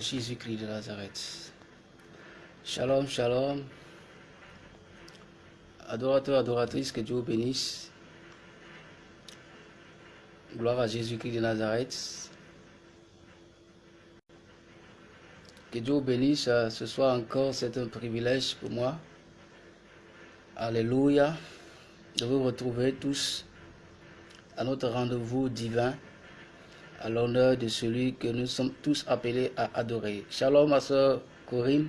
Jésus-Christ de Nazareth. Shalom, shalom. Adorateur, adoratrice, que Dieu vous bénisse. Gloire à Jésus-Christ de Nazareth. Que Dieu vous bénisse. Euh, ce soir encore, c'est un privilège pour moi. Alléluia. De vous retrouver tous à notre rendez-vous divin à l'honneur de celui que nous sommes tous appelés à adorer. Shalom ma soeur Corinne,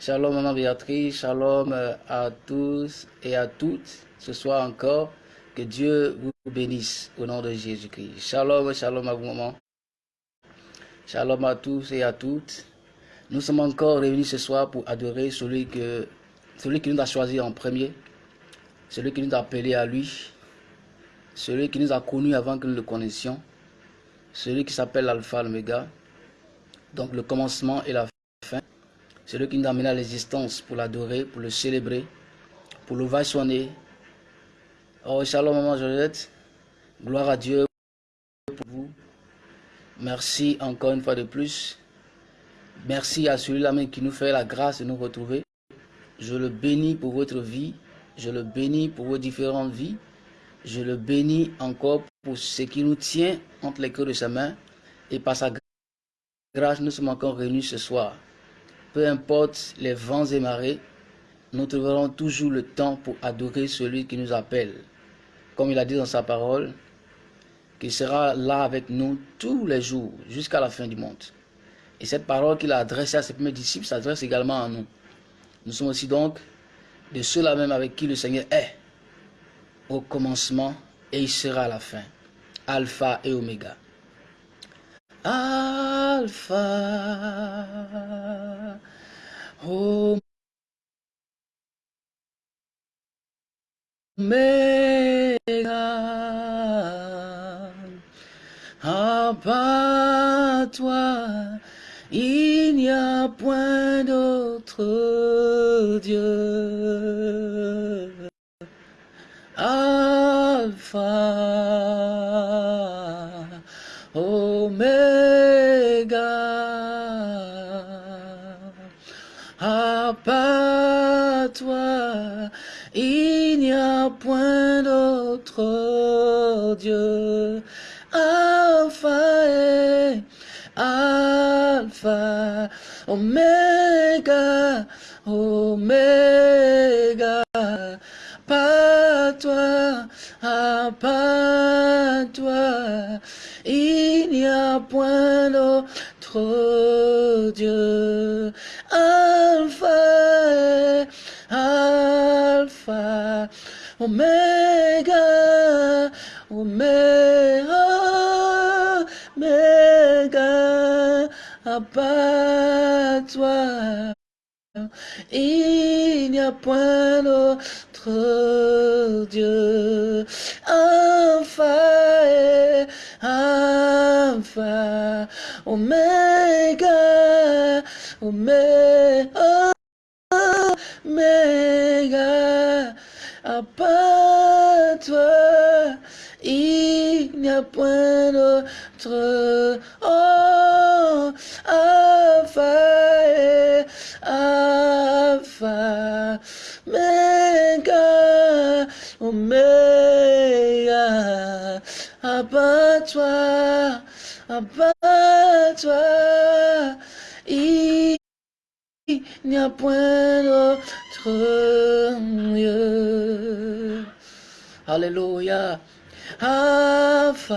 shalom maman Béatrice, shalom euh, à tous et à toutes. Ce soir encore, que Dieu vous bénisse au nom de Jésus-Christ. Shalom, shalom à vous maman. Shalom à tous et à toutes. Nous sommes encore réunis ce soir pour adorer celui, que, celui qui nous a choisi en premier, celui qui nous a appelés à lui, celui qui nous a connus avant que nous le connaissions, celui qui s'appelle l'alpha, l'oméga, donc le commencement et la fin, celui qui nous a amené à l'existence pour l'adorer, pour le célébrer, pour le vaissonner. Oh, shalom, maman Josette, gloire à Dieu pour vous. Merci encore une fois de plus. Merci à celui-là qui nous fait la grâce de nous retrouver. Je le bénis pour votre vie. Je le bénis pour vos différentes vies. Je le bénis encore pour ce qui nous tient entre les queues de sa main. Et par sa grâce, nous sommes encore réunis ce soir. Peu importe les vents et marées, nous trouverons toujours le temps pour adorer celui qui nous appelle. Comme il a dit dans sa parole, qu'il sera là avec nous tous les jours jusqu'à la fin du monde. Et cette parole qu'il a adressée à ses premiers disciples s'adresse également à nous. Nous sommes aussi donc de ceux-là même avec qui le Seigneur est au commencement et il sera la fin. Alpha et Oméga. Alpha, Oméga, part toi, il n'y a point d'autre Dieu. Alpha, Omega, à part toi, il n'y a point d'autre Dieu. Alpha et Alpha, Omega, Omega, pas toi, pas toi, il n'y a point d'autre Dieu. Alpha, Alpha, Omega, Omega, Omega, à toi. Il n'y a point d'autre Dieu. Alpha Alpha, Omega, Omega, Omega, à part toi, il n'y a point d'autre. Oh, à part toi, il n'y a point d'autre Dieu. Alléluia. Alpha,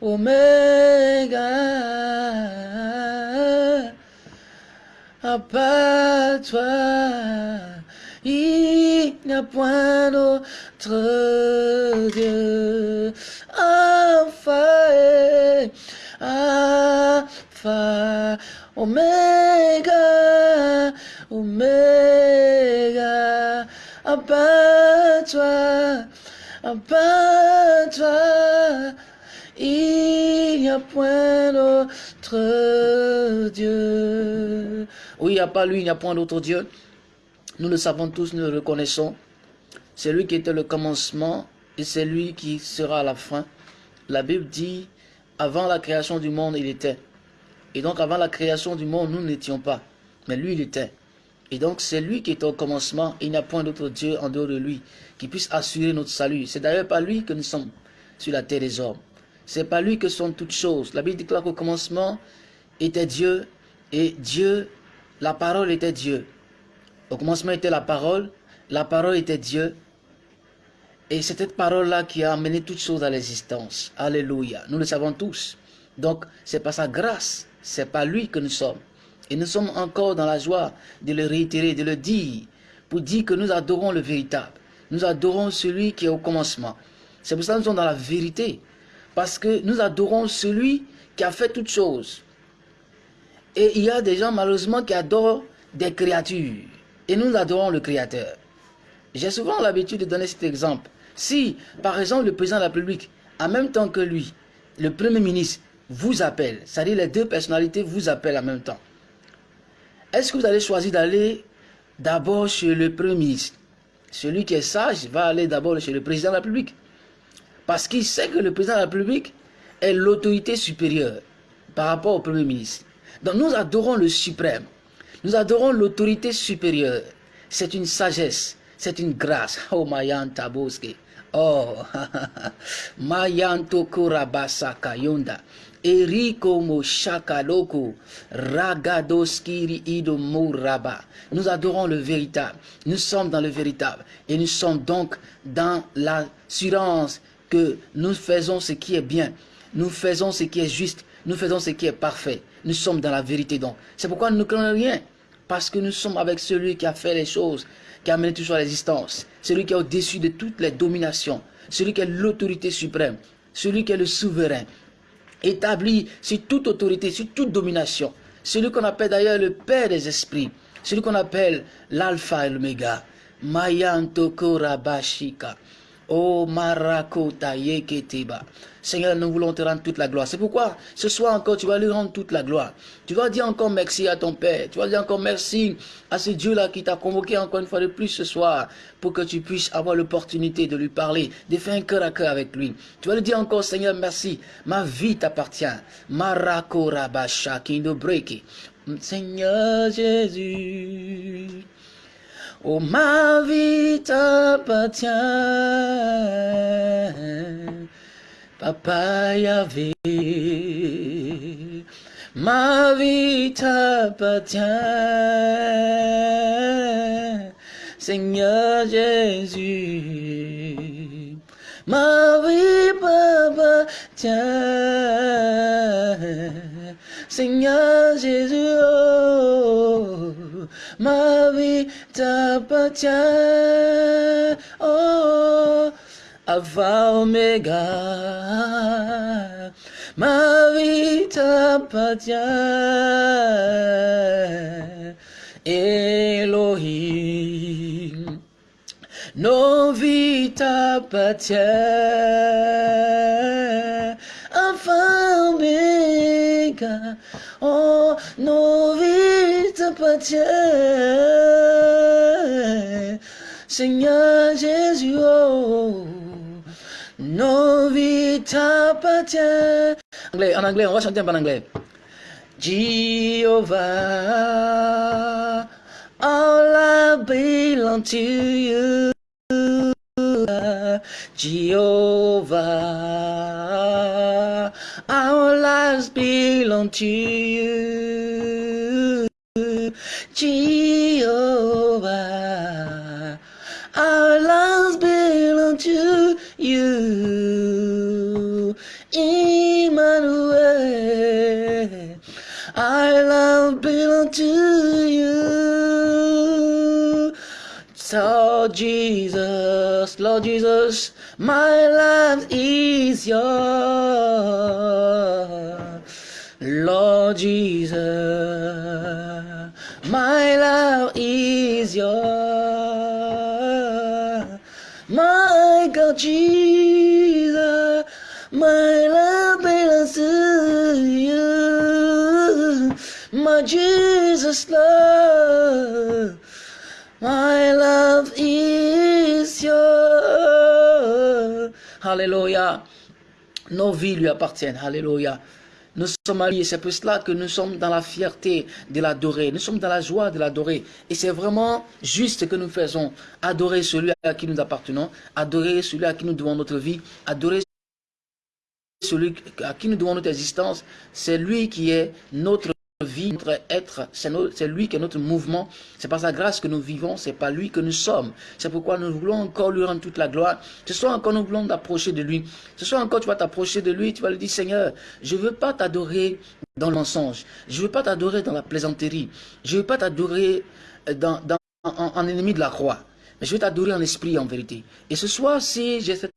Omega, à part toi, il n'y a point d'autre Dieu. Alpha Alpha, Omega, Omega, à part toi, à part toi, il n'y a point d'autre Dieu. Oui, à part lui, il n'y a point d'autre Dieu. Nous le savons tous, nous le reconnaissons. C'est lui qui était le commencement et c'est lui qui sera à la fin. La Bible dit Avant la création du monde, il était. Et donc avant la création du monde, nous n'étions pas. Mais lui, il était. Et donc c'est lui qui est au commencement. Il n'y a point d'autre Dieu en dehors de lui qui puisse assurer notre salut. C'est d'ailleurs pas lui que nous sommes sur la terre des hommes. C'est pas lui que sont toutes choses. La Bible déclare qu'au commencement était Dieu et Dieu, la parole était Dieu. Au commencement était la parole, la parole était Dieu. Et c'est cette parole-là qui a amené toutes choses à l'existence. Alléluia. Nous le savons tous. Donc, c'est pas sa grâce, c'est pas lui que nous sommes. Et nous sommes encore dans la joie de le réitérer, de le dire, pour dire que nous adorons le véritable. Nous adorons celui qui est au commencement. C'est pour ça que nous sommes dans la vérité. Parce que nous adorons celui qui a fait toutes choses. Et il y a des gens malheureusement qui adorent des créatures. Et nous adorons le Créateur. J'ai souvent l'habitude de donner cet exemple. Si, par exemple, le président de la République, en même temps que lui, le Premier ministre, vous appelle, c'est-à-dire les deux personnalités vous appellent en même temps, est-ce que vous allez choisir d'aller d'abord chez le Premier ministre? Celui qui est sage va aller d'abord chez le président de la République. Parce qu'il sait que le président de la République est l'autorité supérieure par rapport au Premier ministre. Donc nous adorons le suprême. Nous adorons l'autorité supérieure. C'est une sagesse, c'est une grâce. Oh Mayan Taboske. Oh, Mayanto Kurabasaka Yonda. Eriko Loko, Ragadoskiri Ido Mouraba. Nous adorons le véritable. Nous sommes dans le véritable. Et nous sommes donc dans l'assurance que nous faisons ce qui est bien. Nous faisons ce qui est juste. Nous faisons ce qui est parfait. Nous sommes dans la vérité donc. C'est pourquoi nous ne craignons rien. Parce que nous sommes avec celui qui a fait les choses, qui a mené toujours l'existence. Celui qui est au-dessus de toutes les dominations. Celui qui est l'autorité suprême. Celui qui est le souverain. Établi sur toute autorité, sur toute domination. Celui qu'on appelle d'ailleurs le Père des esprits. Celui qu'on appelle l'Alpha et l'Oméga. Mayanto Korabashika. Oh Marakota Yeketeba. Seigneur, nous voulons te rendre toute la gloire. C'est pourquoi ce soir encore, tu vas lui rendre toute la gloire. Tu vas dire encore merci à ton Père. Tu vas dire encore merci à ce Dieu-là qui t'a convoqué encore une fois de plus ce soir pour que tu puisses avoir l'opportunité de lui parler, de faire un cœur à cœur avec lui. Tu vas lui dire encore, Seigneur, merci. Ma vie t'appartient. Marakora Kindo Breaki. Seigneur Jésus. Oh, ma vie t'appartient. Papa Yahvé. Ma vie t'appartient. Seigneur Jésus. Ma vie t'appartient. Seigneur Jésus. Oh, ma vie t'appartient. Oh, Alpha Omega. Ma vie t'appartient. Elohim. Nos vies t'appartiennent. Alpha Omega. Oh, nos vies t'appartiennent. Seigneur Jésus, oh, nos vies t'appartiennent. Anglais, en anglais, on va chanter un peu en anglais. Jehovah, all I belong to you. Jehovah, our lives belong to you. Jehovah, our lives belong to you. Emmanuel, our love belong to you. So Jesus, Lord Jesus, my life is yours. Lord Jesus, my love is yours. My God, Jesus, my love belongs to you. My Jesus, love, Hallelujah. Nos vies lui appartiennent. Alléluia. Nous sommes alliés, c'est pour cela que nous sommes dans la fierté de l'adorer, nous sommes dans la joie de l'adorer. Et c'est vraiment juste que nous faisons, adorer celui à qui nous appartenons, adorer celui à qui nous devons notre vie, adorer celui à qui nous devons notre existence, c'est lui qui est notre vie, notre être, c'est lui qui est notre mouvement. C'est par sa grâce que nous vivons, c'est pas lui que nous sommes. C'est pourquoi nous voulons encore lui rendre toute la gloire. Ce soir encore, nous voulons t'approcher de lui. Ce soir encore, tu vas t'approcher de lui, tu vas lui dire, Seigneur, je veux pas t'adorer dans le mensonge. Je veux pas t'adorer dans la plaisanterie. Je veux pas t'adorer dans, en, ennemi de la croix. Mais je veux t'adorer en esprit, en vérité. Et ce soir, si j'ai cette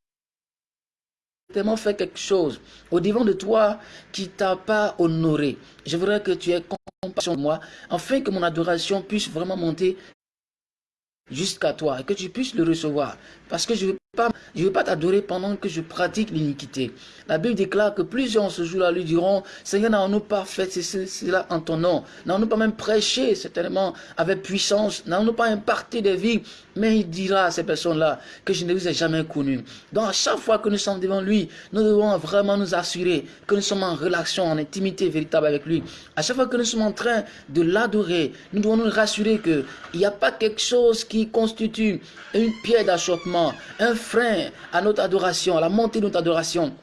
tellement fait quelque chose au devant de toi qui t'a pas honoré. Je voudrais que tu aies compassion de moi, afin que mon adoration puisse vraiment monter jusqu'à toi et que tu puisses le recevoir. Parce que je ne veux pas, pas t'adorer pendant que je pratique l'iniquité. La Bible déclare que plusieurs ce jour-là lui diront, Seigneur, n'avons-nous pas fait cela en ton nom N'avons-nous pas même prêché certainement avec puissance N'avons-nous pas imparti des vies Mais il dira à ces personnes-là que je ne vous ai jamais connus. Donc à chaque fois que nous sommes devant lui, nous devons vraiment nous assurer que nous sommes en relation, en intimité véritable avec lui. À chaque fois que nous sommes en train de l'adorer, nous devons nous rassurer qu'il n'y a pas quelque chose qui constitue une pierre d'achoppement un frein à notre adoration, à la montée de notre adoration.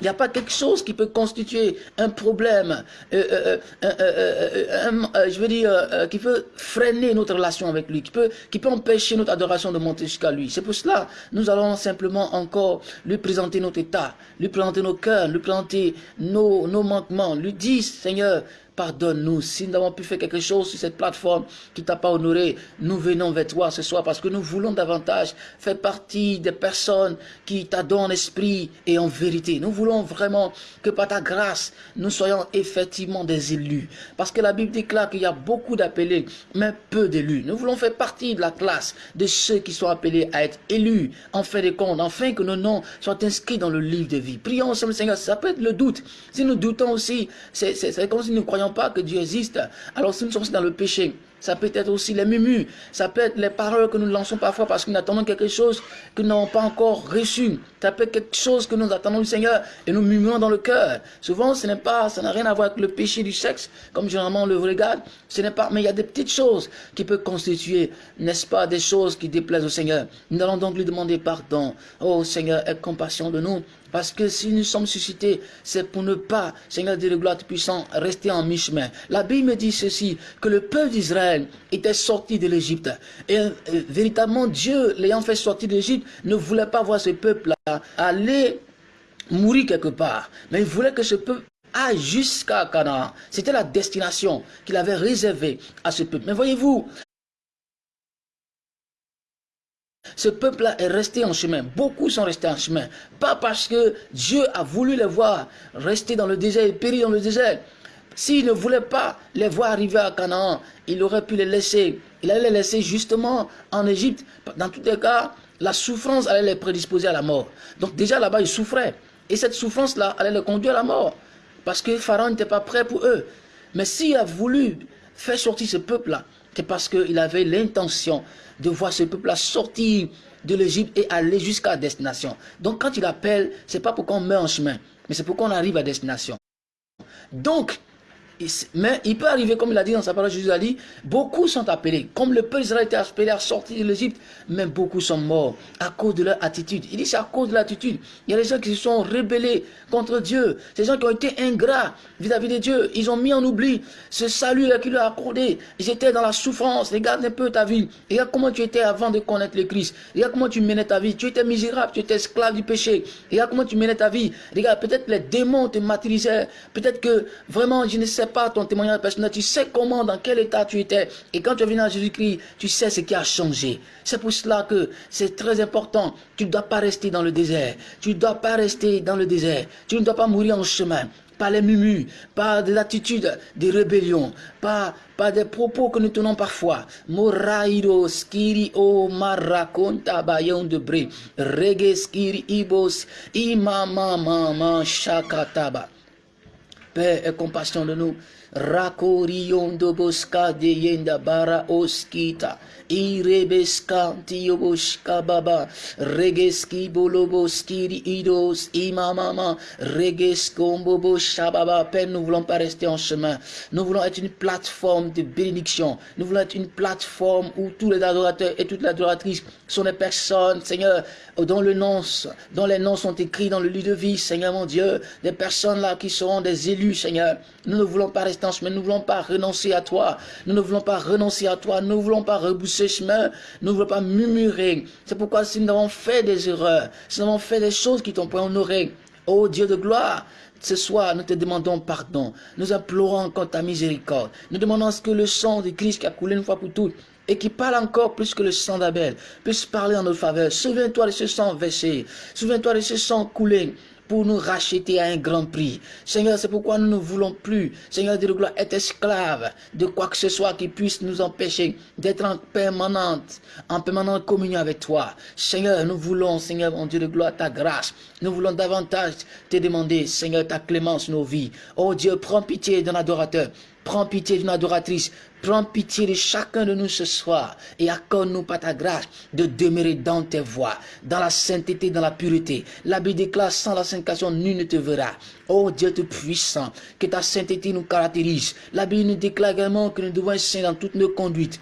Il n'y a pas quelque chose qui peut constituer un problème, euh, euh, euh, je veux dire, qui peut freiner notre relation avec lui, qui peut, qui peut empêcher notre adoration de monter jusqu'à lui. C'est pour cela nous allons simplement encore lui présenter notre état, lui présenter nos cœurs, lui présenter nos, nos manquements, lui dire, Seigneur, Pardonne-nous si nous avons pu faire quelque chose sur cette plateforme qui t'a pas honoré. Nous venons vers toi ce soir parce que nous voulons davantage faire partie des personnes qui t'adorent en esprit et en vérité. Nous voulons vraiment que par ta grâce, nous soyons effectivement des élus. Parce que la Bible déclare qu'il y a beaucoup d'appelés, mais peu d'élus. Nous voulons faire partie de la classe de ceux qui sont appelés à être élus en fin de compte, afin que nos noms soient inscrits dans le livre de vie. Prions ensemble, Seigneur. Ça peut être le doute. Si nous doutons aussi, c'est comme si nous croyons pas que Dieu existe, alors si nous sommes dans le péché, ça peut être aussi les murmures, ça peut être les paroles que nous lançons parfois parce que nous attendons quelque chose que nous n'avons pas encore reçu. Être quelque chose que nous attendons du Seigneur et nous murmurons dans le cœur. Souvent, ce n'est pas, ça n'a rien à voir avec le péché du sexe, comme généralement on le regarde. Ce n'est pas, mais il y a des petites choses qui peuvent constituer, n'est-ce pas, des choses qui déplaisent au Seigneur. Nous allons donc lui demander pardon. Oh Seigneur, aie compassion de nous. Parce que si nous sommes suscités, c'est pour ne pas, Seigneur de gloire puissant, rester en mi-chemin. La Bible me dit ceci, que le peuple d'Israël était sorti de l'Égypte. Et euh, véritablement, Dieu, l'ayant fait sortir de l'Égypte, ne voulait pas voir ce peuple-là aller mourir quelque part. Mais il voulait que ce peuple aille jusqu'à Canaan. C'était la destination qu'il avait réservée à ce peuple. Mais voyez-vous, ce peuple-là est resté en chemin. Beaucoup sont restés en chemin. Pas parce que Dieu a voulu les voir rester dans le désert et périr dans le désert. S'il ne voulait pas les voir arriver à Canaan, il aurait pu les laisser. Il allait les laisser justement en Égypte. Dans tous les cas, la souffrance allait les prédisposer à la mort. Donc déjà là-bas, ils souffraient. Et cette souffrance-là allait les conduire à la mort. Parce que Pharaon n'était pas prêt pour eux. Mais s'il a voulu faire sortir ce peuple-là, c'est parce qu'il avait l'intention de voir ce peuple-là sortir de l'Égypte et aller jusqu'à destination. Donc quand il appelle, c'est pas pour qu'on meure en chemin, mais c'est pour qu'on arrive à destination. Donc, mais il peut arriver, comme il a dit dans sa parole, Jésus a dit, beaucoup sont appelés. Comme le peuple d'Israël était appelé à sortir de l'Égypte, mais beaucoup sont morts à cause de leur attitude. Il dit c'est à cause de l'attitude. Il y a des gens qui se sont rebellés contre Dieu. Ces gens qui ont été ingrats vis-à-vis de Dieu. Ils ont mis en oubli ce salut qu'il leur a accordé. Ils étaient dans la souffrance. Regarde un peu ta vie. Regarde comment tu étais avant de connaître le Christ. Regarde comment tu menais ta vie. Tu étais misérable, tu étais esclave du péché. Regarde comment tu menais ta vie. Regarde, peut-être les démons te matrisaient. Peut-être que vraiment, je ne sais pas ton témoignage personnel, tu sais comment, dans quel état tu étais. Et quand tu es venu à Jésus-Christ, tu sais ce qui a changé. C'est pour cela que c'est très important. Tu ne dois pas rester dans le désert. Tu ne dois pas rester dans le désert. Tu ne dois pas mourir en chemin par les murmures, par des attitudes de rébellion, par, par des propos que nous tenons parfois. Skiri o de bre. Reggae skiri ibos. Et compassion de nous. Rakorion boska de yenda bara oskita. Irebeska tioboshka baba. Regeski boloboski idos imamama. Regeskombobo shababa. Père, nous voulons pas rester en chemin. Nous voulons être une plateforme de bénédiction. Nous voulons être une plateforme où tous les adorateurs et toutes les adoratrices sont des personnes, Seigneur, dont, le nom, dont les noms sont écrits dans le livre de vie, Seigneur mon Dieu. Des personnes là qui seront des élus, Seigneur. Nous ne voulons pas rester en chemin. Nous ne voulons pas renoncer à toi. Nous ne voulons pas renoncer à toi. Nous ne voulons pas rebousser chemin. Nous ne voulons pas murmurer. C'est pourquoi si nous avons fait des erreurs, si nous avons fait des choses qui t'ont pas honoré, oh Dieu de gloire, ce soir, nous te demandons pardon. Nous implorons encore ta miséricorde. Nous demandons ce que le sang de Christ qui a coulé une fois pour toutes et qui parle encore plus que le sang d'Abel puisse parler en notre faveur. Souviens-toi de ce sang versé. Souviens-toi de ce sang coulé pour nous racheter à un grand prix. Seigneur, c'est pourquoi nous ne voulons plus, Seigneur de gloire, être esclaves de quoi que ce soit qui puisse nous empêcher d'être en permanente, en permanente communion avec toi. Seigneur, nous voulons, Seigneur, mon Dieu de gloire, ta grâce. Nous voulons davantage te demander, Seigneur, ta clémence nos vies. Oh Dieu, prends pitié d'un adorateur. Prends pitié d'une adoratrice. Prends pitié de chacun de nous ce soir et accorde-nous par ta grâce de demeurer dans tes voies, dans la sainteté, dans la pureté. La Bible déclare sans la sanctification, nul ne te verra. Oh Dieu tout puissant, que ta sainteté nous caractérise. La Bible nous déclare également que nous devons être saints dans toutes nos conduites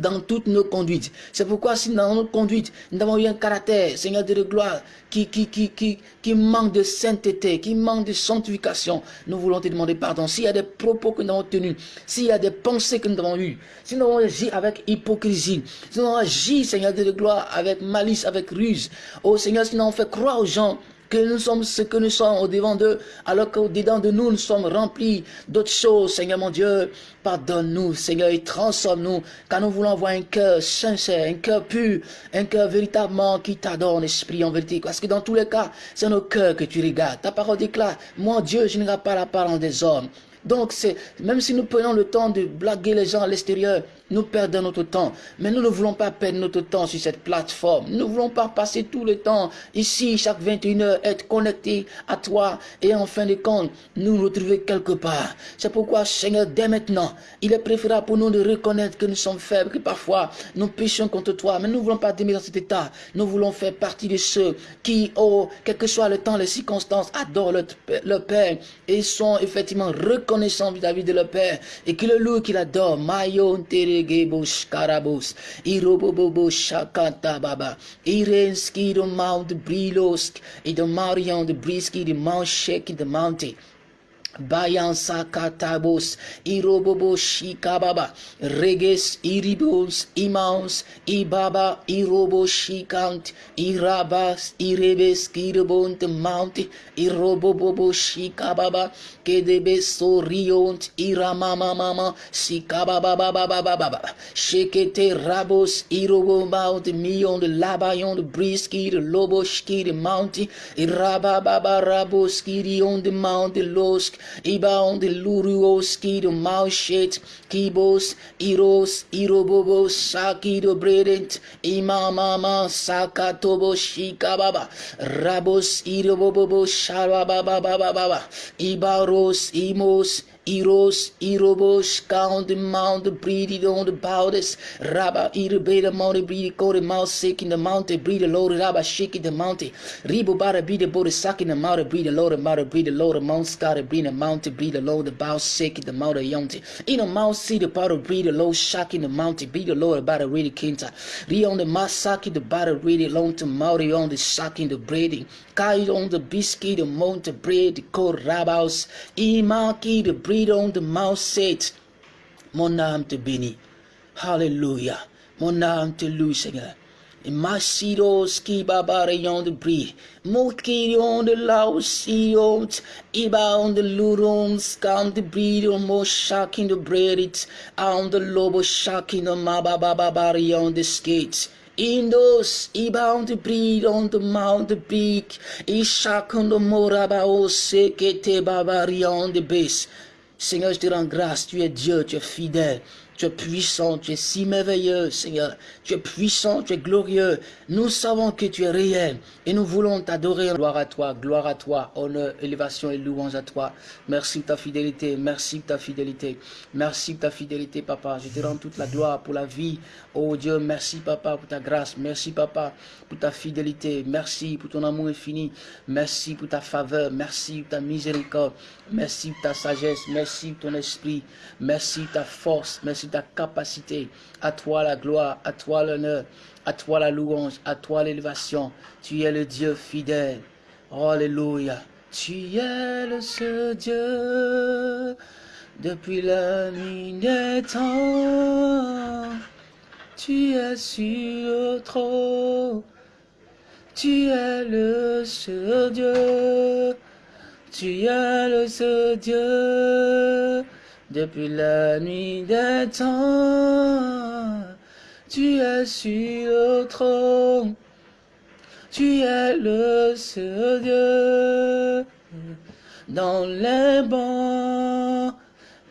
dans toutes nos conduites. C'est pourquoi si dans notre conduite, nous avons eu un caractère, Seigneur de gloire, qui, qui, qui, qui, qui manque de sainteté, qui manque de sanctification, nous voulons te demander pardon. S'il y a des propos que nous avons tenus, s'il y a des pensées que nous avons eues, si nous avons agi avec hypocrisie, si nous avons agi, Seigneur de gloire, avec malice, avec ruse, oh Seigneur, si nous avons fait croire aux gens que nous sommes ce que nous sommes au devant d'eux, alors qu'au-dedans de nous, nous sommes remplis d'autres choses, Seigneur mon Dieu. Pardonne-nous, Seigneur, et transforme-nous, car nous voulons avoir un cœur sincère, un cœur pur, un cœur véritablement qui t'adore en esprit, en vérité. Parce que dans tous les cas, c'est nos cœurs que tu regardes. Ta parole déclare, moi Dieu, je ne pas la parole des hommes. Donc, même si nous prenons le temps de blaguer les gens à l'extérieur, nous perdons notre temps. Mais nous ne voulons pas perdre notre temps sur cette plateforme. Nous ne voulons pas passer tout le temps ici, chaque 21 heures, être connectés à toi et en fin de compte, nous retrouver quelque part. C'est pourquoi, Seigneur, dès maintenant, il est préférable pour nous de reconnaître que nous sommes faibles, que parfois nous péchons contre toi. Mais nous ne voulons pas demeurer dans cet état. Nous voulons faire partie de ceux qui, oh, quel que soit le temps, les circonstances, adorent leur, Père et sont effectivement reconnaissants vis-à-vis de leur Père et qui le louent, qui l'adorent. Mayon Gebos Karabos, Irobobo Shakata Baba, Irenski the Mount Brilosk, in the Marion the Briski the Mount Shake the Mountain. Bayan sakatabos, irobobo shikababa, reges iribos, imans, ibaba, irobo shikant, irabas, irebes, kirabont, mount, irobobo shikababa, kedebe soriont, iramama mama, shikababa baba baba baba, shekete rabos, irobo mount, mion de labayon de briski, de lobo ski de mount, irababa rabos, kirion de mount, losk, Iba de luruoski de maushet, kibos, iros, irobobos, saki de bredent, imamama, sakatobo, shikababa, rabos, irobobobo, shabababababa, Agos, Imos, Iros, Irobos, count the mount, the breed on the boulders. Rabba, the mountain, breed, go the mouth, sick in the mountain, breed the Lord, Rabba, shake in the mountain. Ribo, bara, breed the body, suck in the mountain, breed the Lord, mouth, breed the Lord, mount, scar, breed the mountain, breed the Lord, the bow, sick in the mountain, yonte. In the mouth, see the powder, breed the low, shock in the mountain, breed the Lord, about really kinta. Re on the masaki, the battle, really long to mountain, on the sucking the breeding. Kai on the biscuit, the mountain, breed, the cold rabaus. Imaki, the breed on the mouth said, Mon âme te bénit. Hallelujah. Mon âme te loue, Seigneur. Ki babarayon de bri, Mokirion de lausiot, Iba on the lurons, Kan de bri, Mo shaking the bread, On the lobo shaking the mabababarion the skates. Indos, Iba on breed on the mount the beak, Ishakon the morabao sekete babarion the base. Seigneur, je te rends grâce, tu es Dieu, tu es fidèle. Tu es puissant, tu es si merveilleux, Seigneur. Tu es puissant, tu es glorieux. Nous savons que tu es réel et nous voulons t'adorer. Gloire à toi, gloire à toi, honneur, élévation et louange à toi. Merci de ta fidélité, merci de ta fidélité. Merci de ta fidélité, papa. Je te rends toute la gloire pour la vie. Oh Dieu, merci, papa, pour ta grâce. Merci, papa, pour ta fidélité. Merci pour ton amour infini. Merci pour ta faveur. Merci pour ta miséricorde. Merci pour ta sagesse. Merci pour ton esprit. Merci pour ta force. Ta capacité. À toi la gloire, à toi l'honneur, à toi la louange, à toi l'élévation. Tu es le Dieu fidèle. Alléluia. Tu es le seul Dieu depuis la nuit des temps. Tu es sur le trône. Tu es le seul Dieu. Tu es le seul Dieu depuis la nuit des temps, tu es sur le trône, tu es le seul Dieu. Dans les bons,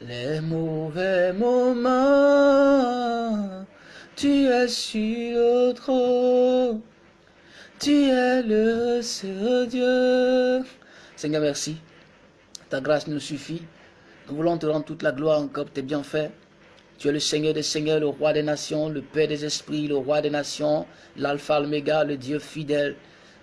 les mauvais moments, tu es sur le trône, tu es le seul Dieu. Seigneur, merci. Ta grâce nous suffit. Nous voulons te rendre toute la gloire encore pour tes bienfaits. Tu es le Seigneur des Seigneurs, le Roi des Nations, le Père des Esprits, le Roi des Nations, l'Alpha, l'Oméga, le Dieu fidèle.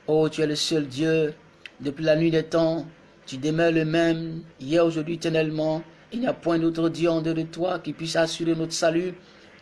Oh, tu es le seul Dieu. Depuis la nuit des temps, tu demeures le même, hier, aujourd'hui, éternellement. Il n'y a point d'autre Dieu en dehors de toi qui puisse assurer notre salut.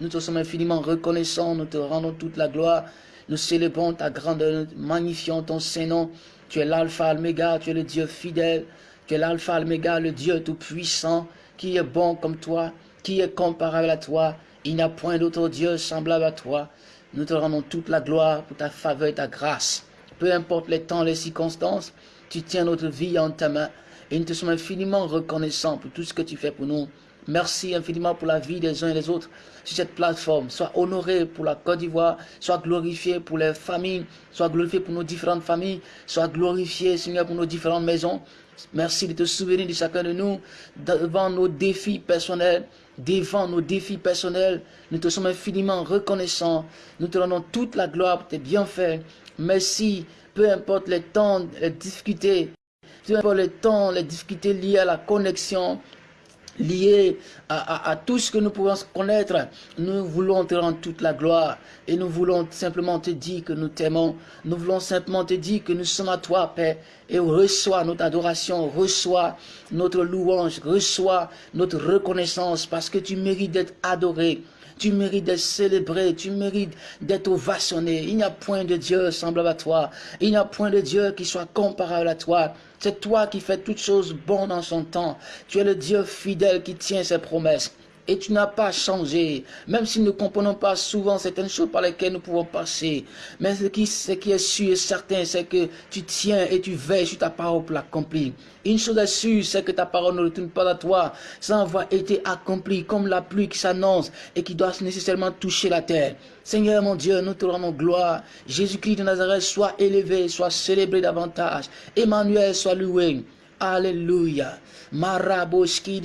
Nous te sommes infiniment reconnaissants, nous te rendons toute la gloire. Nous célébrons ta grandeur, magnifions ton Saint-Nom. Tu es l'Alpha, l'Oméga, tu es le Dieu fidèle que l'alpha, l'oméga, le Dieu tout-puissant, qui est bon comme toi, qui est comparable à toi. Il n'y a point d'autre Dieu semblable à toi. Nous te rendons toute la gloire pour ta faveur et ta grâce. Peu importe les temps, les circonstances, tu tiens notre vie en ta main. Et nous te sommes infiniment reconnaissants pour tout ce que tu fais pour nous. Merci infiniment pour la vie des uns et des autres sur cette plateforme. Sois honoré pour la Côte d'Ivoire, sois glorifié pour les familles, sois glorifié pour nos différentes familles, sois glorifié, Seigneur, pour nos différentes maisons. Merci de te souvenir de chacun de nous devant nos défis personnels, devant nos défis personnels. Nous te sommes infiniment reconnaissants. Nous te rendons toute la gloire pour tes bienfaits. Merci, peu importe les temps, les difficultés, peu importe les temps, les difficultés liées à la connexion, lié à, tout ce que nous pouvons connaître. Nous voulons te rendre toute la gloire et nous voulons simplement te dire que nous t'aimons. Nous voulons simplement te dire que nous sommes à toi, Père, et reçois notre adoration, reçois notre louange, reçois notre reconnaissance parce que tu mérites d'être adoré. Tu mérites d'être célébré, tu mérites d'être ovationné. Il n'y a point de Dieu semblable à toi. Il n'y a point de Dieu qui soit comparable à toi. C'est toi qui fais toutes choses bonnes dans son temps. Tu es le Dieu fidèle qui tient ses promesses et tu n'as pas changé, même si nous ne comprenons pas souvent certaines choses par lesquelles nous pouvons passer. Mais ce qui, est sûr et certain, c'est que tu tiens et tu veilles sur ta parole pour l'accomplir. Une chose est sûre, c'est que ta parole ne retourne pas à toi sans avoir été accomplie, comme la pluie qui s'annonce et qui doit nécessairement toucher la terre. Seigneur mon Dieu, nous te rendons gloire. Jésus-Christ de Nazareth soit élevé, soit célébré davantage. Emmanuel soit loué. Alléluia. Maraboski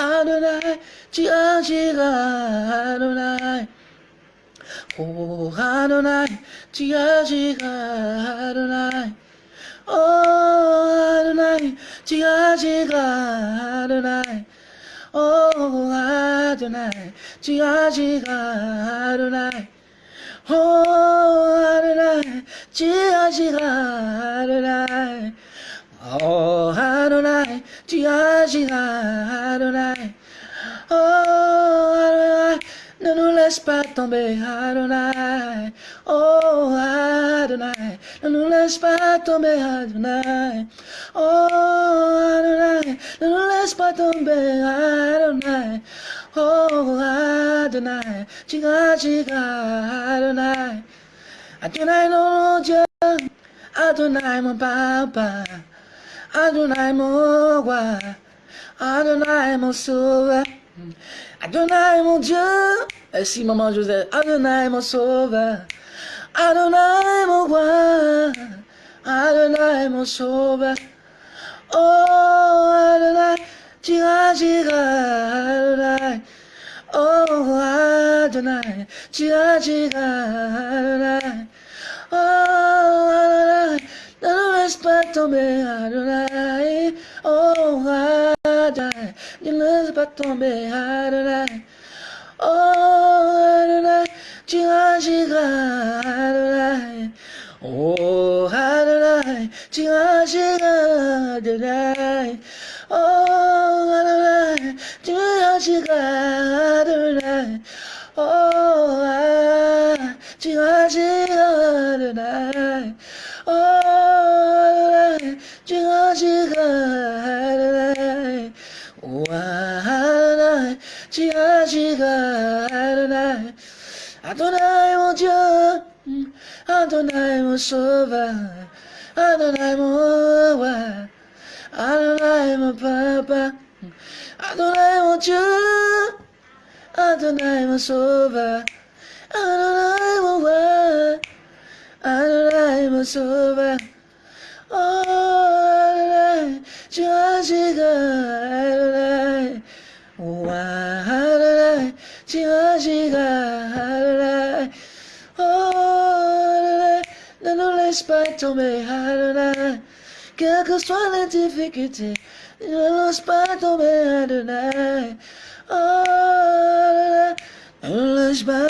あるない血味があるない。頬あるない血味があるない。おあるない血味があるない。おーあるない血味があるない。おーあるない血味があるない。Oh Adonai, tu agiras Adonai. Oh Adonai, ne nous laisse pas tomber Adonai. Oh Adonai, ne nous laisse pas tomber Adonai. Oh Adonai, ne nous laisse pas tomber Adonai. Oh Adonai, tu agiras Adonai. Adonai mon Dieu, Adonai mon Papa. Adonai roi, Adonai sauveur, Adonai mon Dieu, merci maman Joseph, Adonai mon sauveur, Adonai mon roi, Adonai mon sauveur, oh Adonai, tu agiras, Adonai, oh tu agiras, Oh, Adonai, ne nous laisse pas tomber, Adonai. Oh, Adonai, ne nous laisse pas tomber, Adonai. Oh, Adonai, tu agiras, Adonai. Oh, Adonai, tu agiras, Adonai. Oh, Adonai, tu agiras, Adonai. Oh, Adonai, tu agiras, Adonai, mon Dieu, Adonai, mon sauveur, Adonai, mon roi, Adonai, mon papa, Adonai, mon Dieu, Adonai, mon sauveur, Adonai, mon roi, Adonai, mon sauveur. Oh, Adonai, tu agiras, Adonai. Oh, Adonai, agiras, Adonai. Oh, ne nous laisse pas tomber, Adonai. Quelles que soient les difficultés, ne laisse pas tomber, Adonai. Oh, ne nous laisse pas.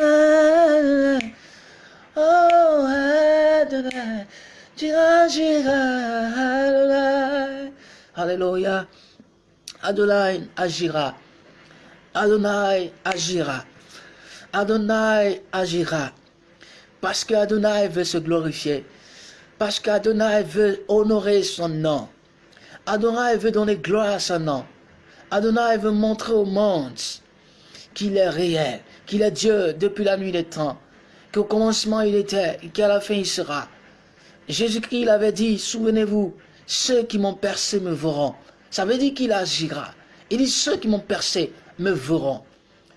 Oh, Adonai, tu agiras, Adonai. Alléluia. Adonai agira. Adonai agira. Adonai agira. Parce que Adonai veut se glorifier. Parce qu'Adonai veut honorer son nom. Adonai veut donner gloire à son nom. Adonai veut montrer au monde qu'il est réel, qu'il est Dieu depuis la nuit des temps, qu'au commencement il était et qu'à la fin il sera. Jésus-Christ avait dit, souvenez-vous, ceux qui m'ont percé me verront. Ça veut dire qu'il agira. Il dit, ceux qui m'ont percé me verront.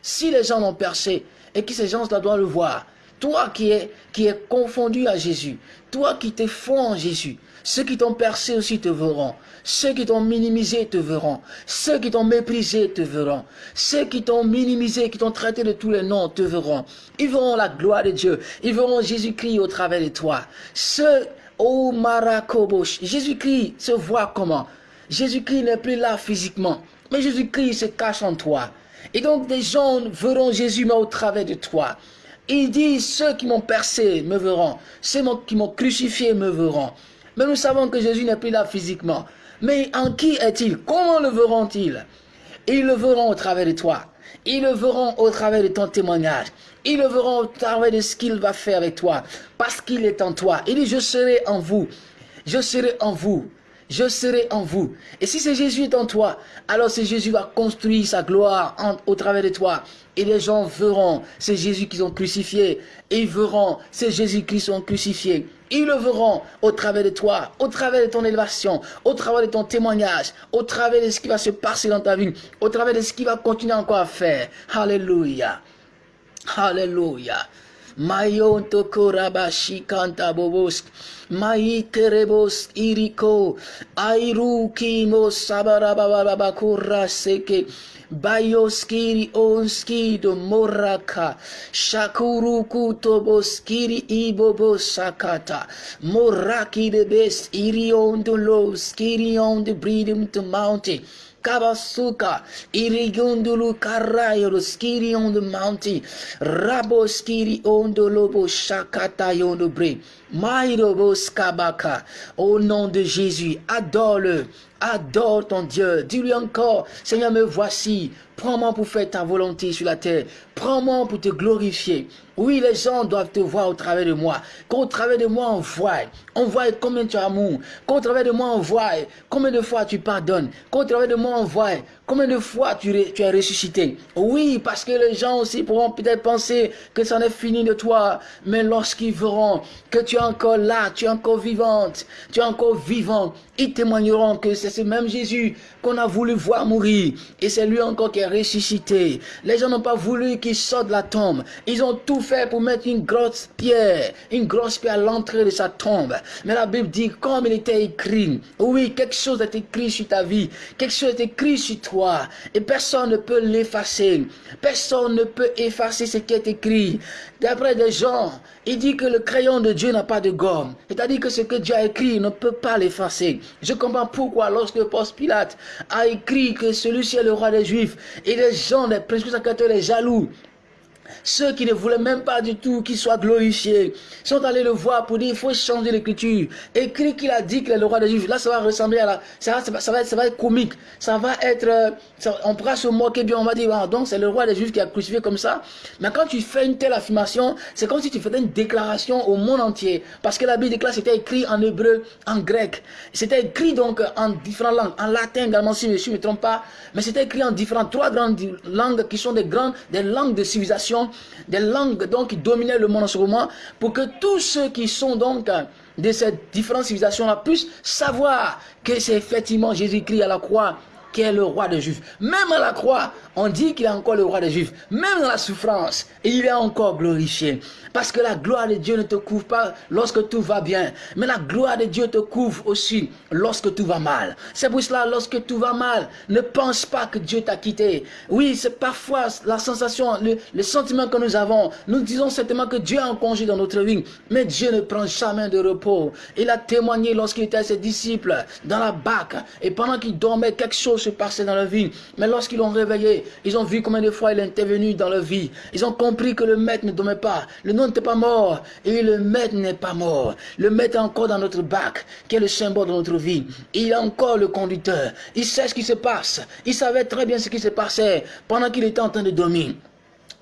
Si les gens l'ont percé et que ces gens-là doivent le voir, toi qui es, qui es confondu à Jésus, toi qui t'es fond en Jésus, ceux qui t'ont percé aussi te verront. Ceux qui t'ont minimisé te verront. Ceux qui t'ont méprisé te verront. Ceux qui t'ont minimisé, qui t'ont traité de tous les noms te verront. Ils verront la gloire de Dieu. Ils verront Jésus-Christ au travers de toi. Ceux, oh Marakobosh, Jésus-Christ se voit comment? Jésus-Christ n'est plus là physiquement. Mais Jésus-Christ se cache en toi. Et donc des gens verront Jésus mais au travers de toi. Il dit, ceux qui m'ont percé me verront. Ceux qui m'ont crucifié me verront. Mais nous savons que Jésus n'est plus là physiquement. Mais en qui est-il? Comment le verront-ils? Ils le verront au travers de toi. Ils le verront au travers de ton témoignage. Ils le verront au travers de ce qu'il va faire avec toi. Parce qu'il est en toi. Il dit, je serai en vous. Je serai en vous je serai en vous. Et si c'est Jésus est en toi, alors c'est Jésus va construire sa gloire au travers de toi. Et les gens verront, c'est Jésus qu'ils ont crucifié. Et ils verront, c'est Jésus qui sont crucifiés. Ils le verront au travers de toi, au travers de ton élévation, au travers de ton témoignage, au travers de ce qui va se passer dans ta vie, au travers de ce qui va continuer encore à faire. Alléluia. Alléluia. Mayon tokorabashi kanta bobosk. Mai kerebos iriko. Airu kimo sabarabababakura seke. Bayoskiri onskido moraka. Shakuru kutoboskiri ibobo sakata. Moraki de best irion de low skiri on the breeding to mountain. Kabasuka, Irigundulu Karayo, Skiri on the mountain, Rabo Skiri on the Lobo Shakata on the brain, Mairobo Skabaka, au nom de Jésus, adore-le, adore ton Dieu, dis-lui encore, Seigneur, me voici, prends-moi pour faire ta volonté sur la terre, prends-moi pour te glorifier. Oui, les gens doivent te voir au travers de moi, qu'au travers de moi on voit, on voit combien tu as amour, qu'au travers de moi on voit combien de fois tu pardonnes, qu'au travers de moi on voit combien de fois tu, tu es ressuscité. Oui, parce que les gens aussi pourront peut-être penser que ça n'est fini de toi, mais lorsqu'ils verront que tu es encore là, tu es encore vivante, tu es encore vivant, ils témoigneront que c'est ce même Jésus qu'on a voulu voir mourir, et c'est lui encore qui est ressuscité. Les gens n'ont pas voulu qu'il sorte de la tombe, ils ont tout fait pour mettre une grosse pierre, une grosse pierre à l'entrée de sa tombe. Mais la Bible dit, comme il était écrit, oui, quelque chose est écrit sur ta vie, quelque chose est écrit sur toi, toi. Et personne ne peut l'effacer. Personne ne peut effacer ce qui est écrit. D'après des gens, il dit que le crayon de Dieu n'a pas de gomme. C'est-à-dire que ce que Dieu a écrit ne peut pas l'effacer. Je comprends pourquoi lorsque Post Pilate a écrit que celui-ci est le roi des Juifs, et les gens, les prédicateurs, les jaloux, ceux qui ne voulaient même pas du tout qu'il soit glorifié sont allés le voir pour dire il faut changer l'écriture. Écrit qu'il a dit qu'il est le roi des Juifs. Là, ça va ressembler à la. Ça va, ça va, ça va, être, comique. Ça va être. Euh, on pourra se moquer bien. On va dire ah, donc c'est le roi des Juifs qui a crucifié comme ça. Mais quand tu fais une telle affirmation, c'est comme si tu faisais une déclaration au monde entier. Parce que la Bible déclare c'était écrit en hébreu, en grec. C'était écrit donc en différentes langues. En latin également, si je ne me trompe pas. Mais c'était écrit en différentes, trois grandes langues qui sont des grandes, des langues de civilisation des langues donc qui dominaient le monde en ce moment, pour que tous ceux qui sont donc de ces différentes civilisations-là puissent savoir que c'est effectivement Jésus-Christ à la croix qui est le roi des Juifs. Même à la croix, on dit qu'il est encore le roi des Juifs. Même dans la souffrance, il est encore glorifié. Parce que la gloire de Dieu ne te couvre pas lorsque tout va bien. Mais la gloire de Dieu te couvre aussi lorsque tout va mal. C'est pour cela, lorsque tout va mal, ne pense pas que Dieu t'a quitté. Oui, c'est parfois la sensation, le, sentiment que nous avons. Nous disons certainement que Dieu a un congé dans notre vie. Mais Dieu ne prend jamais de repos. Il a témoigné lorsqu'il était à ses disciples dans la barque. Et pendant qu'ils dormaient, quelque chose se passait dans leur vie. Mais lorsqu'ils l'ont réveillé, ils ont vu combien de fois il est intervenu dans leur vie. Ils ont compris que le maître ne dormait pas. Le nom n'était pas mort. Et le maître n'est pas mort. Le maître est encore dans notre bac, qui est le symbole de notre vie. Il est encore le conducteur. Il sait ce qui se passe. Il savait très bien ce qui se passait pendant qu'il était en train de dormir.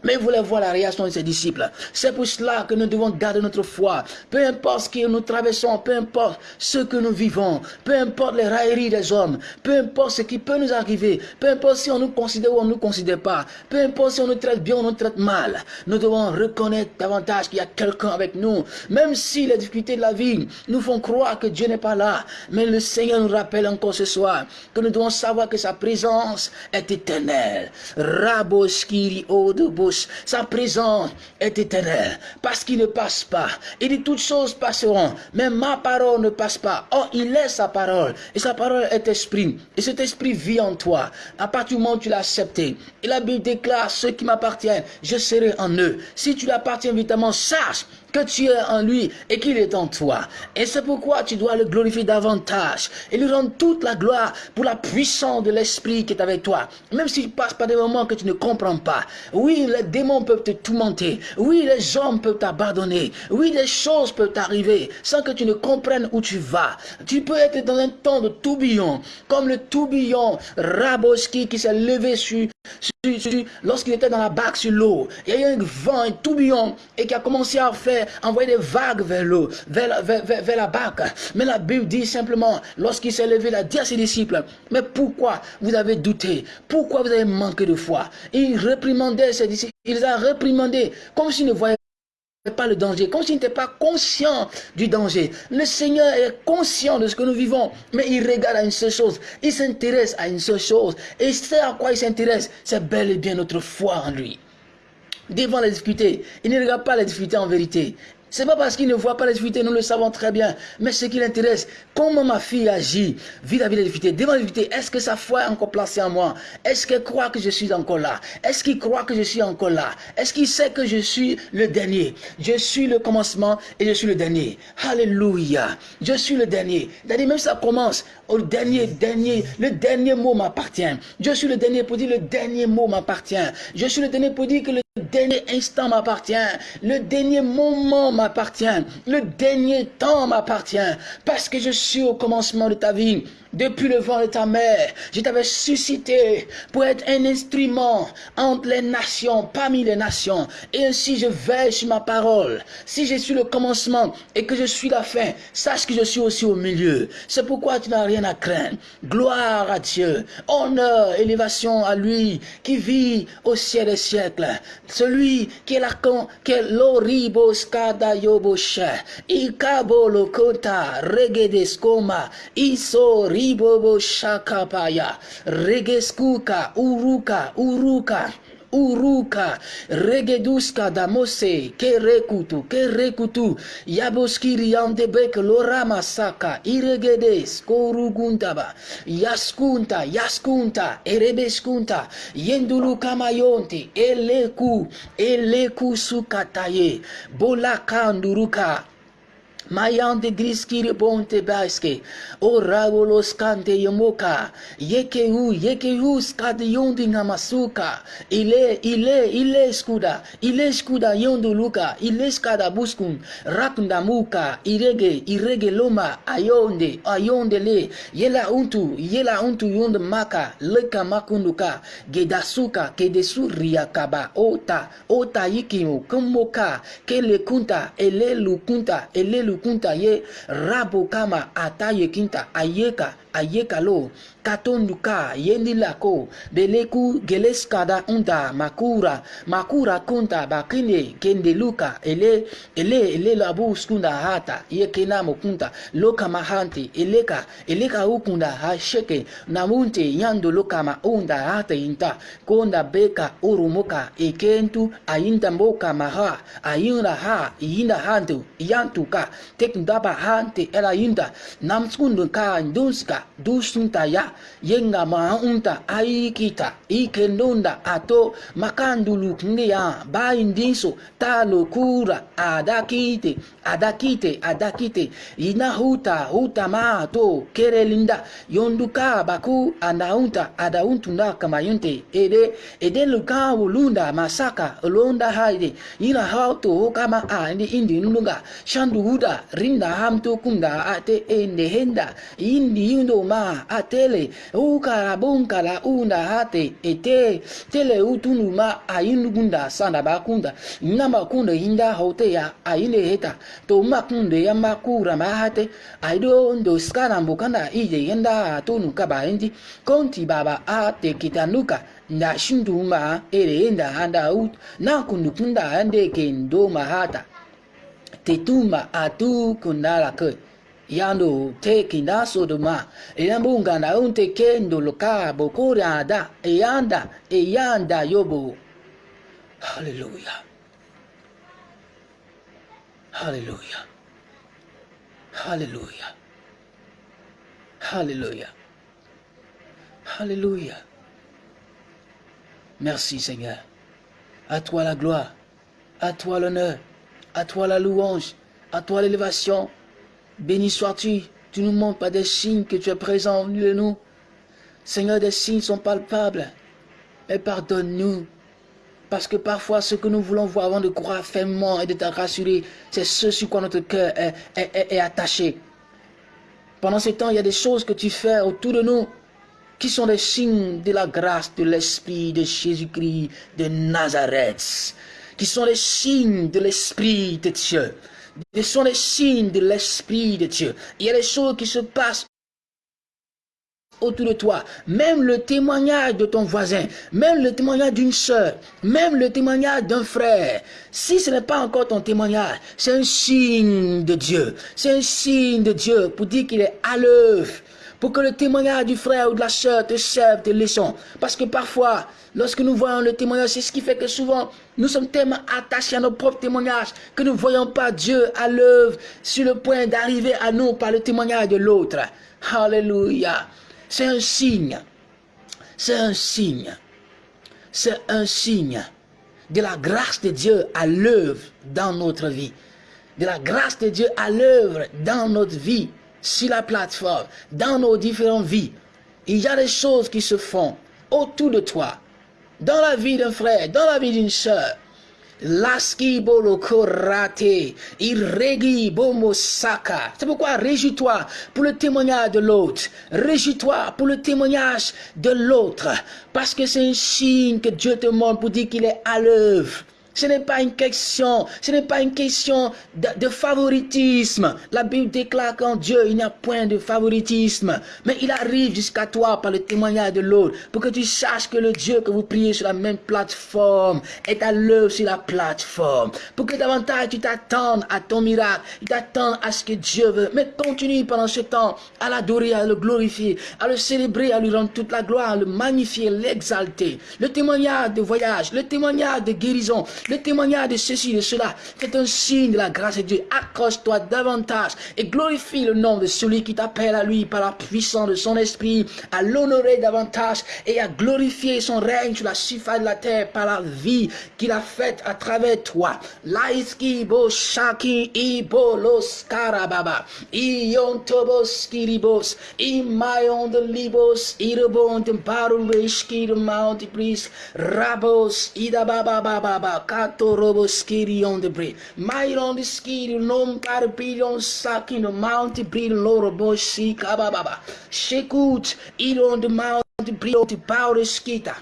Mais il voulait voir la réaction de ses disciples. C'est pour cela que nous devons garder notre foi. Peu importe ce que nous traversons, peu importe ce que nous vivons, peu importe les railleries des hommes, peu importe ce qui peut nous arriver, peu importe si on nous considère ou on ne nous considère pas, peu importe si on nous traite bien ou on nous traite mal, nous devons reconnaître davantage qu'il y a quelqu'un avec nous. Même si les difficultés de la vie nous font croire que Dieu n'est pas là, mais le Seigneur nous rappelle encore ce soir que nous devons savoir que sa présence est éternelle. Sa présence est éternelle, parce qu'il ne passe pas. Il dit toutes choses passeront, mais ma parole ne passe pas. Oh, il est sa parole, et sa parole est esprit, et cet esprit vit en toi. À partir du moment où tu l'as accepté, et la Bible déclare, ceux qui m'appartiennent, je serai en eux. Si tu l'appartiens évidemment, sache que tu es en lui et qu'il est en toi. Et c'est pourquoi tu dois le glorifier davantage et lui rendre toute la gloire pour la puissance de l'esprit qui est avec toi. Même s'il passe par des moments que tu ne comprends pas. Oui, les démons peuvent te tourmenter. Oui, les hommes peuvent t'abandonner. Oui, les choses peuvent t'arriver sans que tu ne comprennes où tu vas. Tu peux être dans un temps de tourbillon, comme le tourbillon Raboski qui s'est levé sur, lorsqu'il était dans la barque sur l'eau. Il y a eu un vent, un tourbillon et qui a commencé à faire envoyer des vagues vers l'eau, vers, la barque. Mais la Bible dit simplement, lorsqu'il s'est levé, il a dit à ses disciples, mais pourquoi vous avez douté? Pourquoi vous avez manqué de foi Il réprimandait ses disciples, il les a réprimandés comme s'il ne voyait pas le danger, comme s'il n'était pas conscient du danger. Le Seigneur est conscient de ce que nous vivons, mais il regarde à une seule chose, il s'intéresse à une seule chose, et c'est à quoi il s'intéresse, c'est bel et bien notre foi en lui devant les difficultés. Il ne regarde pas les difficultés en vérité. C'est pas parce qu'il ne voit pas les difficultés, nous le savons très bien. Mais ce qui l'intéresse, comment ma fille agit vis-à-vis des difficultés, devant les difficultés, est-ce que sa foi est encore placée en moi? Est-ce qu'elle croit que je suis encore là? Est-ce qu'il croit que je suis encore là? Est-ce qu'il sait que je suis le dernier? Je suis le commencement et je suis le dernier. Alléluia. Je suis le dernier. C'est-à-dire même ça commence au dernier, dernier, le dernier mot m'appartient. Je suis le dernier pour dire le dernier mot m'appartient. Je suis le dernier pour dire que le dernier instant m'appartient. Le dernier moment m'appartient. Le dernier temps m'appartient. Parce que je suis au commencement de ta vie. Depuis le vent de ta mère, je t'avais suscité pour être un instrument entre les nations, parmi les nations. Et ainsi je veille sur ma parole. Si je suis le commencement et que je suis la fin, sache que je suis aussi au milieu. C'est pourquoi tu n'as rien à craindre. Gloire à Dieu. Honneur, élévation à lui qui vit au ciel des siècles. Celui qui est la qui est l'oribos kada yoboshe. Ikabo regedeskoma. Iso ribobo shakapaya. Regeskuka uruka uruka uruka. Regeduska da mose ke rekutu ke rekutu yaboskiri yandebek lorama saka iregedes koruguntaba yaskunta yaskunta erebeskunta. Yendulukamayonti eleku eleku sukataye. Bolakanduruka Mayande griskiri bonte baske. O rabolos kante yomoka. Yekehu, yekehu skade yondi ngamasuka. Ile, ile, ile skuda. Ile skuda yondo luka. Ile skada buskun. Rakunda muka. Irege, irege loma. Ayonde, ayonde le. Yela untu, yela untu yonde maka. Leka makunduka. Gedasuka, kedesu riakaba. Ota, ota yikimu. Kumoka. Kele kunta. Ele lukunta. Ele lukunta kunta ye rabo kama ata ye kinta ayeka ayeka lo katonduka yendila ko beleku geleskada unda makura. Makura kunta bakine kendeluka ele ele ele labu skunda hata. Ye kena mokunta. Loka mahanti eleka eleka ukunda hasheke. Namunte yando loka ma unda hata inta. Konda beka urumoka ekentu ayinda mboka maha. Ayinda ha yinda hantu yantuka. Tek ndaba hante ela yinda namskundu ka ndunska dusunta ya yenga maunta aikita ikendonda ato makandulu ya baindinso talo kura adakite adakite adakite. Ina huta huta ma to kerelinda yonduka baku anaunta adauntu kama yunte ede ede luka ulunda masaka londa haide. Ina hauto kama a indi nunga shandu huda rinda hamto kunda ate ende henda indi yundo ndoma atele ukara bonkala unda ate ete tele utunuma ayindugunda sanda bakunda namakunde hinda hoteya ayinde heta. Tomakunde yamakura mahate aido ndo skana mbukanda ije yenda atunu kabaendi konti baba ate kitanuka nda shinduma ere enda handa ut nakundukunda ande ke ndoma hata. Tetuma atu kundala kwe yando te kinda sodoma eyambunga na unte kendo loka bokora da eyanda eyanda yobo hallelujah. Hallelujah. Hallelujah. Hallelujah. Hallelujah. Merci Seigneur. À toi la gloire. À toi l'honneur. À toi la louange. À toi l'élévation Béni sois-tu, tu nous montres pas des signes que tu es présent au milieu de nous. Seigneur, des signes sont palpables. Mais pardonne-nous. Parce que parfois, ce que nous voulons voir avant de croire fermement et de te rassurer, c'est ce sur quoi notre cœur est, est attaché. Pendant ce temps, il y a des choses que tu fais autour de nous qui sont des signes de la grâce de l'Esprit de Jésus-Christ de Nazareth, qui sont les signes de l'Esprit de Dieu. Ce sont les signes de l'Esprit de Dieu. Il y a des choses qui se passent autour de toi, même le témoignage de ton voisin, même le témoignage d'une soeur, même le témoignage d'un frère, si ce n'est pas encore ton témoignage, c'est un signe de Dieu. C'est un signe de Dieu pour dire qu'il est à l'œuvre pour que le témoignage du frère ou de la soeur te serve de leçon. Parce que parfois, lorsque nous voyons le témoignage, c'est ce qui fait que souvent, nous sommes tellement attachés à nos propres témoignages que nous ne voyons pas Dieu à l'œuvre sur le point d'arriver à nous par le témoignage de l'autre. Alléluia. C'est un signe. C'est un signe. C'est un signe de la grâce de Dieu à l'œuvre dans notre vie. De la grâce de Dieu à l'œuvre dans notre vie sur la plateforme, dans nos différentes vies, il y a des choses qui se font autour de toi, dans la vie d'un frère, dans la vie d'une soeur. Laski bolo korate, irregi bomo. C'est pourquoi réjouis-toi pour le témoignage de l'autre. Réjouis-toi pour le témoignage de l'autre. Parce que c'est un signe que Dieu te montre pour dire qu'il est à l'œuvre. Ce n'est pas une question, ce n'est pas une question de, favoritisme. La Bible déclare qu'en Dieu, il n'y a point de favoritisme. Mais il arrive jusqu'à toi par le témoignage de l'autre pour que tu saches que le Dieu que vous priez sur la même plateforme est à l'œuvre sur la plateforme. Pour que davantage tu t'attendes à ton miracle, tu t'attendes à ce que Dieu veut. Mais continue pendant ce temps à l'adorer, à le glorifier, à le célébrer, à lui rendre toute la gloire, à le magnifier, l'exalter. Le témoignage de voyage, le témoignage de guérison, le témoignage de ceci, de cela, c'est un signe de la grâce de Dieu. Accroche-toi davantage et glorifie le nom de celui qui t'appelle à lui par la puissance de son esprit, à l'honorer davantage et à glorifier son règne sur la surface de la terre par la vie qu'il a faite à travers toi. Kato robo skiri on the breed. Myron the skiri nom carpilion sakin the mount breed loro boshi kababa. Shekut, on the mount breed the power skita.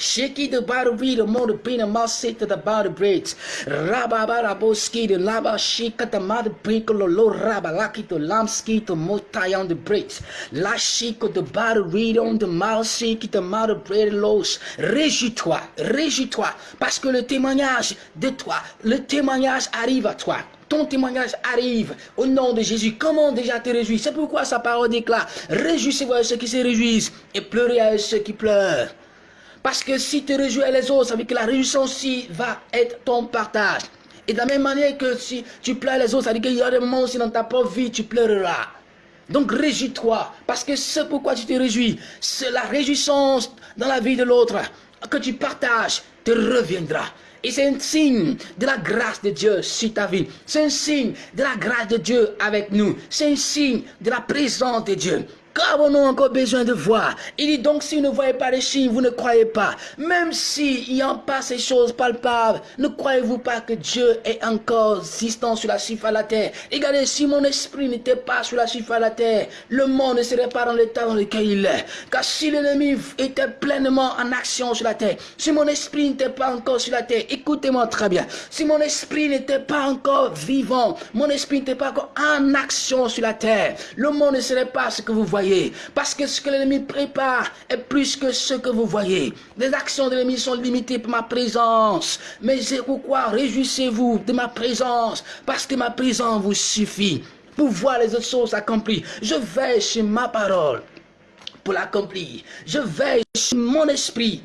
Shiki the bottle read the motor being a mouse sit to the body braids. Raba bara boski the lava shika the mother brinkle lo raba laki to lamski to motai on the braids. La shiko the bottle read on the mouse shiki the mother braid los. Réjouis-toi, réjouis-toi, parce que le témoignage de toi, le témoignage arrive à toi ton témoignage arrive au nom de Jésus. Comment déjà te réjouir? C'est pourquoi sa parole déclare Réjouissez-vous à ceux qui se réjouissent et pleurez à ceux qui pleurent. Parce que si tu réjouis les autres, ça veut dire que la réjouissance aussi va être ton partage. Et de la même manière que si tu pleures les autres, ça veut dire qu'il y a des moments aussi dans ta propre vie, tu pleureras. Donc réjouis-toi, parce que ce pourquoi tu te réjouis, c'est la réjouissance dans la vie de l'autre que tu partages te reviendra. Et c'est un signe de la grâce de Dieu sur ta vie. C'est un signe de la grâce de Dieu avec nous. C'est un signe de la présence de Dieu. Qu'avons-nous encore besoin de voir Il dit donc, si vous ne voyez pas les signes, vous ne croyez pas. Même s'il n'y a pas ces choses palpables, ne croyez-vous pas que Dieu est encore existant sur la surface de la terre? Regardez, si mon esprit n'était pas sur la surface de la terre, le monde ne serait pas dans l'état dans lequel il est. Car si l'ennemi était pleinement en action sur la terre, si mon esprit n'était pas encore sur la terre, écoutez-moi très bien, si mon esprit n'était pas encore vivant, mon esprit n'était pas encore en action sur la terre, le monde ne serait pas ce que vous voyez parce que ce que l'ennemi prépare est plus que ce que vous voyez. Les actions de l'ennemi sont limitées par ma présence. Mais c'est pourquoi réjouissez-vous de ma présence. Parce que ma présence vous suffit pour voir les autres choses accomplies. Je veille sur ma parole pour l'accomplir. Je veille sur mon esprit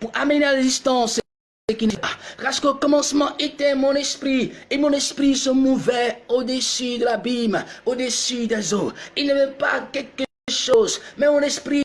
pour amener à l'existence parce qu'au commencement était mon esprit, et mon esprit se mouvait au-dessus de l'abîme, au-dessus des eaux. Il n'y avait pas quelque chose, mais mon esprit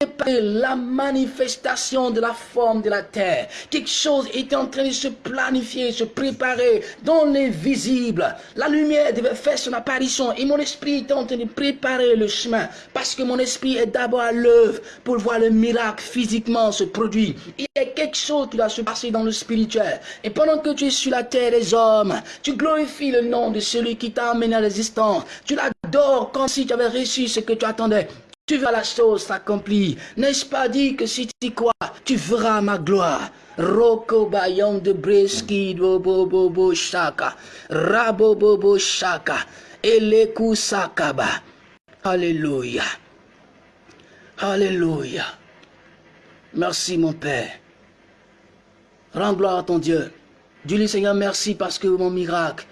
préparer la manifestation de la forme de la terre. Quelque chose était en train de se planifier, se préparer dans l'invisible. La lumière devait faire son apparition et mon esprit était en train de préparer le chemin parce que mon esprit est d'abord à l'œuvre pour voir le miracle physiquement se produire. Il y a quelque chose qui doit se passer dans le spirituel. Et pendant que tu es sur la terre des hommes, tu glorifies le nom de celui qui t'a amené à l'existence. Tu l'adores comme si tu avais reçu ce que tu attendais tu verras la chose s'accomplir. N'est-ce pas dit que si tu crois, tu verras ma gloire? Roko bayon de breski bobo shaka. Rabobobo shaka. Eleku sakaba. Alléluia. Alléluia. Merci mon Père. Rends gloire à ton Dieu. Dis-lui Seigneur merci parce que mon miracle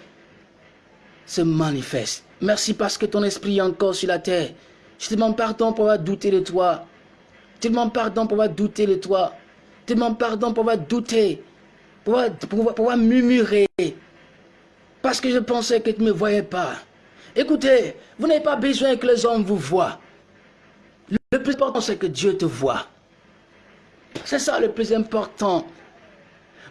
se manifeste. Merci parce que ton esprit est encore sur la terre. Je te demande pardon pour avoir douté de toi. Je te demande pardon pour avoir douté de toi. Je te demande pardon pour avoir douté. Pour avoir, murmurer. Parce que je pensais que tu ne me voyais pas. Écoutez, vous n'avez pas besoin que les hommes vous voient. Le plus important, c'est que Dieu te voit. C'est ça le plus important.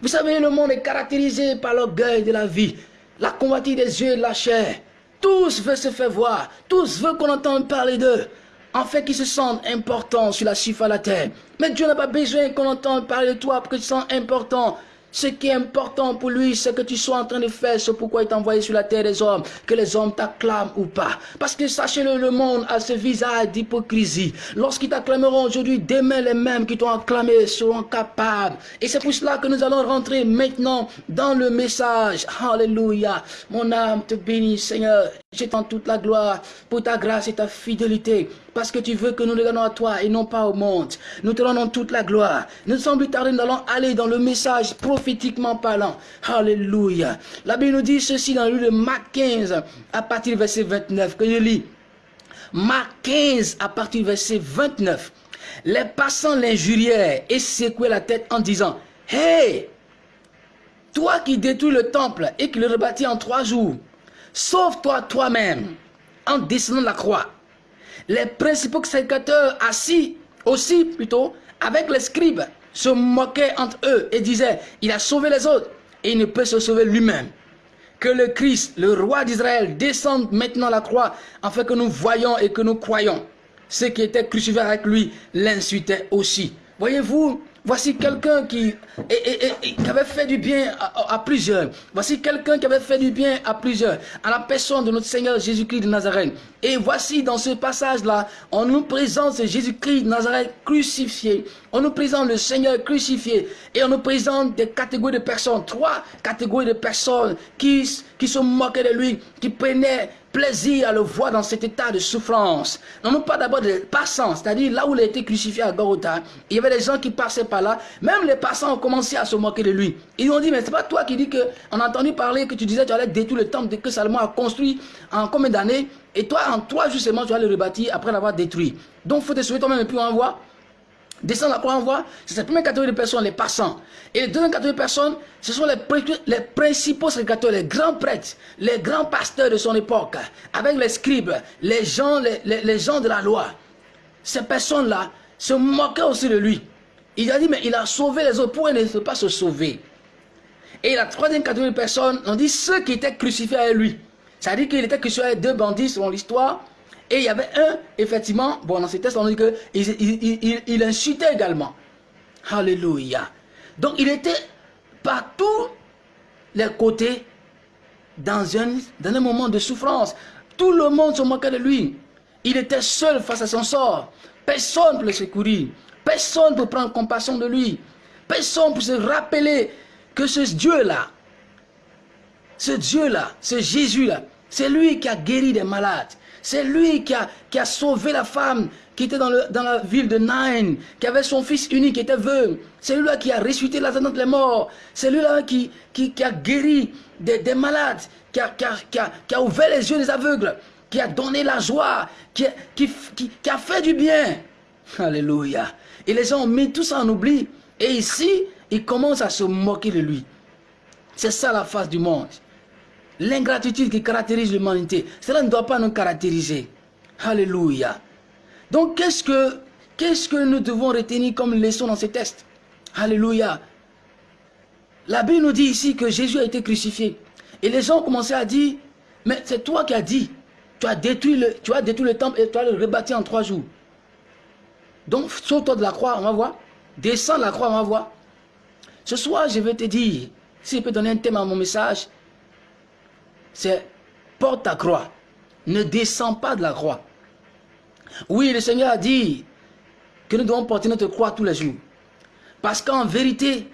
Vous savez, le monde est caractérisé par l'orgueil de la vie, la convoitise des yeux et de la chair. Tous veulent se faire voir. Tous veulent qu'on entende parler d'eux. En fait, qu'ils se sentent importants sur la surface de la terre. Mais Dieu n'a pas besoin qu'on entende parler de toi pour que tu te sens important. Ce qui est important pour lui, c'est que tu sois en train de faire ce pourquoi il t'a envoyé sur la terre des hommes, que les hommes t'acclament ou pas. Parce que sachez-le, le monde a ce visage d'hypocrisie. Lorsqu'ils t'acclameront aujourd'hui, demain les mêmes qui t'ont acclamé seront capables. Et c'est pour cela que nous allons rentrer maintenant dans le message. Alléluia. Mon âme te bénit, Seigneur. Je toute la gloire pour ta grâce et ta fidélité. Parce que tu veux que nous donnons à toi et non pas au monde. Nous te rendons toute la gloire. Nous sommes plus tard, nous allons aller dans le message prophétiquement parlant. Alléluia. La Bible nous dit ceci dans le livre de Marc 15, à partir du verset 29, que je lis. Marc 15, à partir du verset 29. Les passants l'injurièrent et secouaient la tête en disant, Hey, toi qui détruis le temple et qui le rebâtis en trois jours, Sauve-toi toi-même en descendant la croix. Les principaux sacrificateurs assis aussi plutôt avec les scribes se moquaient entre eux et disaient, il a sauvé les autres et il ne peut se sauver lui-même. Que le Christ, le roi d'Israël, descende maintenant la croix afin que nous voyons et que nous croyons. Ceux qui étaient crucifiés avec lui l'insultaient aussi. Voyez-vous, Voici quelqu'un qui, avait fait du bien à, plusieurs. Voici quelqu'un qui avait fait du bien à plusieurs. À la personne de notre Seigneur Jésus-Christ de Nazareth. Et voici dans ce passage-là, on nous présente Jésus-Christ de Nazareth crucifié. On nous présente le Seigneur crucifié. Et on nous présente des catégories de personnes. Trois catégories de personnes qui, qui se moquaient de lui, qui prenaient plaisir à le voir dans cet état de souffrance. Non, non pas d'abord des passants, c'est-à-dire là où il a été crucifié à Gorota, il y avait des gens qui passaient par là, même les passants ont commencé à se moquer de lui. Ils ont dit, mais c'est pas toi qui dis que, on a entendu parler que tu disais que tu allais détruire le temple que Salomon a construit en combien d'années, et toi en seulement tu vas le rebâtir après l'avoir détruit. Donc faut te sauver toi-même et puis on voit Descendre la croix en voie, c'est cette première catégorie de personnes, les passants. Et les deuxième catégorie de personnes, ce sont les, principaux sacrificateurs, les grands prêtres, les grands pasteurs de son époque, avec les scribes, les gens, les, gens de la loi. Ces personnes-là se moquaient aussi de lui. Il a dit, mais il a sauvé les autres, pourquoi il ne peut pas se sauver? Et la troisième catégorie de personnes, on dit ceux qui étaient crucifiés avec lui. Ça veut dire qu'il était crucifié avec deux bandits selon l'histoire, et il y avait un, effectivement, bon, dans ces textes, on dit qu'il il, insultait également. Alléluia. Donc, il était partout les côtés dans un, dans un moment de souffrance. Tout le monde se moquait de lui. Il était seul face à son sort. Personne pour le secourir. Personne pour prendre compassion de lui. Personne pour se rappeler que ce Dieu-là, ce Dieu-là, ce Jésus-là, c'est lui qui a guéri des malades. C'est lui qui a, a sauvé la femme qui était dans, la ville de Nain, qui avait son fils unique, qui était veuve. C'est lui-là qui a ressuscité la de les morts. C'est lui-là qui, a guéri des, malades, qui a, a, ouvert les yeux des aveugles, qui a donné la joie, qui, qui, qui a fait du bien. Alléluia. Et les gens ont mis tout ça en oubli. Et ici, ils commencent à se moquer de lui. C'est ça la face du monde. L'ingratitude qui caractérise l'humanité, cela ne doit pas nous caractériser. Alléluia. Donc, qu'est-ce que, que nous devons retenir comme leçon dans ces textes Alléluia. La Bible nous dit ici que Jésus a été crucifié. Et les gens ont commencé à dire, mais c'est toi qui as dit, tu as détruit le, tu as détruit le temple et tu as le rebâti en trois jours. Donc, saute-toi de la croix, on va voir. Descends de la croix, on va voir. Ce soir, je vais te dire, si je peux donner un thème à mon message, c'est porte ta croix. Ne descends pas de la croix. Oui, le Seigneur a dit que nous devons porter notre croix tous les jours. Parce qu'en vérité,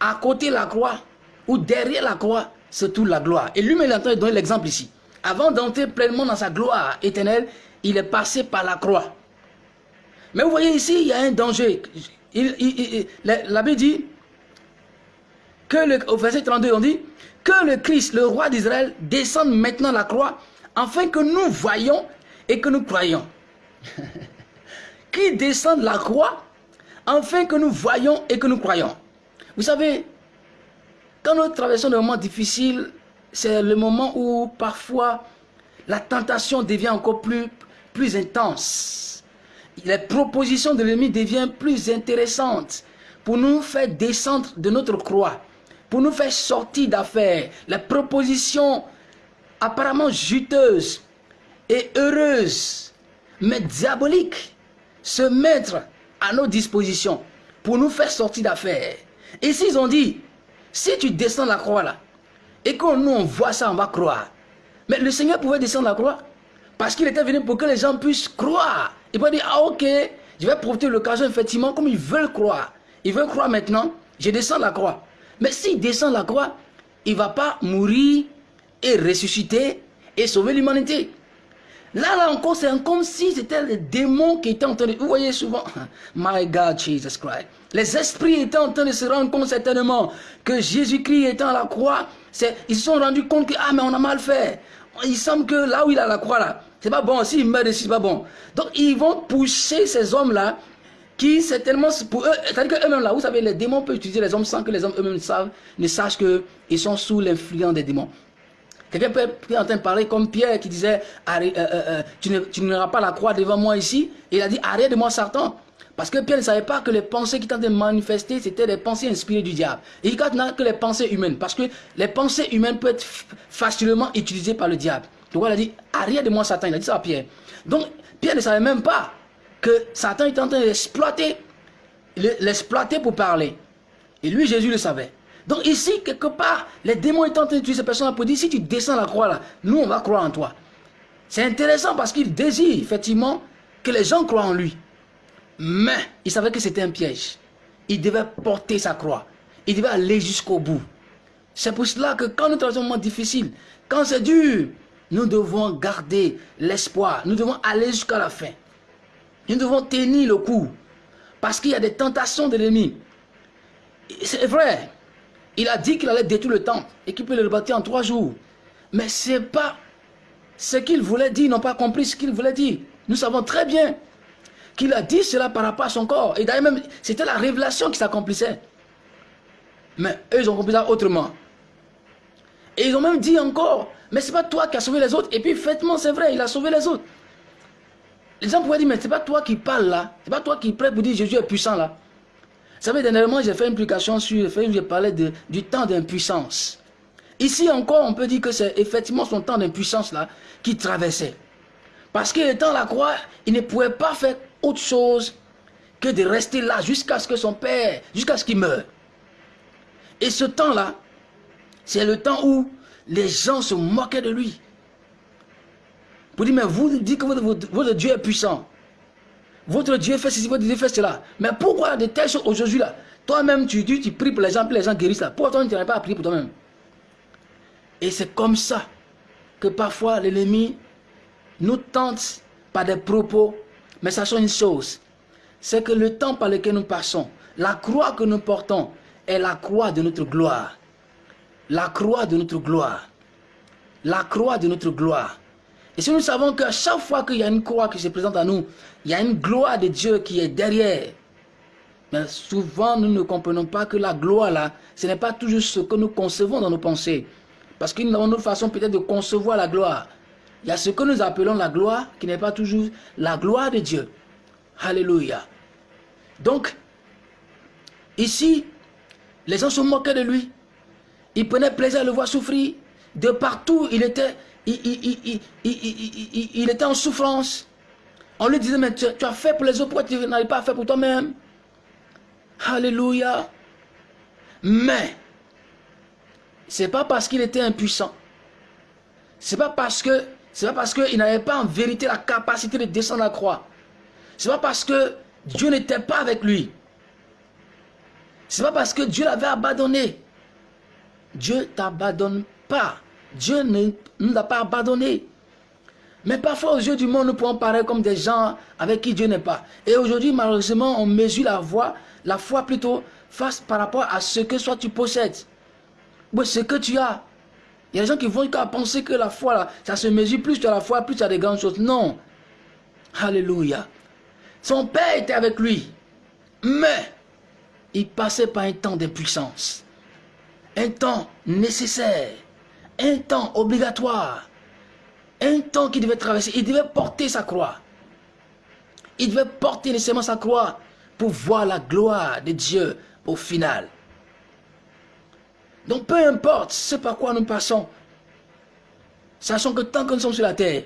à côté de la croix, ou derrière la croix, c'est toute la gloire. Et lui-même, il est en train de donner l'exemple ici. Avant d'entrer pleinement dans sa gloire éternelle, il est passé par la croix. Mais vous voyez ici, il y a un danger. la, Bible dit que le, au verset 32, on dit que le Christ, le roi d'Israël, descende maintenant la croix, afin que nous voyons et que nous croyons. Qui descend la croix, afin que nous voyons et que nous croyons. Vous savez, quand nous traversons des moments difficiles, c'est le moment où parfois la tentation devient encore plus, plus intense. Les propositions de l'ennemi deviennent plus intéressantes pour nous faire descendre de notre croix pour nous faire sortir d'affaires. Les propositions apparemment juteuses et heureuses, mais diaboliques, se mettre à nos dispositions pour nous faire sortir d'affaires. Et s'ils ont dit, si tu descends la croix là, et que nous on voit ça, on va croire. Mais le Seigneur pouvait descendre la croix parce qu'il était venu pour que les gens puissent croire. Il peut dire, ah ok, je vais profiter de l'occasion, effectivement, comme ils veulent croire. Ils veulent croire maintenant, je descends la croix. Mais s'il descend la croix, il ne va pas mourir et ressusciter et sauver l'humanité. Là, là encore, c'est comme si c'était les démons qui étaient en train de... Vous voyez souvent, My God, Jesus Christ. Les esprits étaient en train de se rendre compte certainement que Jésus-Christ étant à la croix, ils se sont rendus compte que, ah, mais on a mal fait. Il semble que là où il a la croix, là, c'est pas bon. S'il meurt c'est pas bon. Donc, ils vont pousser ces hommes-là qui, certainement, pour eux, c'est-à-dire qu'eux-mêmes, là, vous savez, les démons peuvent utiliser les hommes sans que les hommes eux-mêmes ne sachent qu'ils sont sous l'influence des démons. Quelqu'un peut être en train de parler comme Pierre qui disait euh, euh, euh, Tu n'auras pas la croix devant moi ici. Et il a dit Arrête de moi, Satan. Parce que Pierre ne savait pas que les pensées qui tentaient de manifester, c'était des pensées inspirées du diable. Et il n'a que les pensées humaines. Parce que les pensées humaines peuvent être facilement utilisées par le diable. Donc il a dit Arrête de moi, Satan. Il a dit ça à Pierre. Donc Pierre ne savait même pas que Satan était en train d'exploiter l'exploiter pour parler. Et lui, Jésus le savait. Donc ici, quelque part, les démons étant en train de ces personnes pour dire, si tu descends la croix là, nous on va croire en toi. C'est intéressant parce qu'il désire effectivement que les gens croient en lui. Mais il savait que c'était un piège. Il devait porter sa croix. Il devait aller jusqu'au bout. C'est pour cela que quand nous traversons un moment difficile, quand c'est dur, nous devons garder l'espoir. Nous devons aller jusqu'à la fin. Nous devons tenir le coup. Parce qu'il y a des tentations de l'ennemi. C'est vrai. Il a dit qu'il allait détruire le temple et qu'il peut le rebâtir en trois jours. Mais ce n'est pas ce qu'il voulait dire, ils n'ont pas compris ce qu'il voulait dire. Nous savons très bien qu'il a dit cela par rapport à son corps. Et d'ailleurs même, c'était la révélation qui s'accomplissait. Mais eux, ils ont compris ça autrement. Et ils ont même dit encore, mais ce n'est pas toi qui as sauvé les autres. Et puis, effectivement, c'est vrai, il a sauvé les autres. Les gens pouvaient dire, mais ce n'est pas toi qui parles là. Ce n'est pas toi qui prête pour dire Jésus est puissant là. Vous savez, dernièrement, j'ai fait une publication sur, j'ai parlé de, du temps d'impuissance. Ici encore, on peut dire que c'est effectivement son temps d'impuissance-là qui traversait. Parce qu'il étant la croix, il ne pouvait pas faire autre chose que de rester là jusqu'à ce que son père, jusqu'à ce qu'il meure. Et ce temps-là, c'est le temps où les gens se moquaient de lui. Pour dire, mais vous dites que votre Dieu est puissant. Votre Dieu fait ceci, votre Dieu fait cela. Mais pourquoi de telles choses aujourd'hui là? Toi-même, tu dis, tu pries pour les gens, puis les gens guérissent là. Pourquoi toi, tu n'arrives pas à prier pour toi-même? Et c'est comme ça que parfois l'ennemi nous tente par des propos. Mais sachons une chose, c'est que le temps par lequel nous passons, la croix que nous portons, est la croix de notre gloire. La croix de notre gloire. La croix de notre gloire. Et si nous savons qu'à chaque fois qu'il y a une croix qui se présente à nous, il y a une gloire de Dieu qui est derrière. Mais souvent, nous ne comprenons pas que la gloire, là, ce n'est pas toujours ce que nous concevons dans nos pensées. Parce que nous avons notre façon peut-être de concevoir la gloire. Il y a ce que nous appelons la gloire, qui n'est pas toujours la gloire de Dieu. Alléluia. Donc, ici, les gens se moquaient de lui. Ils prenaient plaisir à le voir souffrir. De partout, il était il, était en souffrance. On lui disait, mais tu, as fait pour les autres, pourquoi tu n'arrives pas à faire pour toi-même? Alléluia. Mais, c'est pas parce qu'il était impuissant. C'est pas parce pas parce qu'il n'avait pas en vérité la capacité de descendre la croix. C'est pas parce que Dieu n'était pas avec lui. C'est pas parce que Dieu l'avait abandonné. Dieu t'abandonne pas. Dieu ne nous a pas abandonnés. Mais parfois, aux yeux du monde, nous pouvons paraître comme des gens avec qui Dieu n'est pas. Et aujourd'hui, malheureusement, on mesure la foi, la foi plutôt face par rapport à ce que soit tu possèdes. Ou ce que tu as. Il y a des gens qui vont penser que la foi, là, ça se mesure plus tu as la foi, plus tu as des grandes choses. Non. Alléluia. Son père était avec lui. Mais, il passait par un temps d'impuissance. Un temps nécessaire un temps obligatoire, un temps qu'il devait traverser. Il devait porter sa croix. Il devait porter nécessairement sa croix pour voir la gloire de Dieu au final. Donc peu importe ce par quoi nous passons, sachant que tant que nous sommes sur la terre,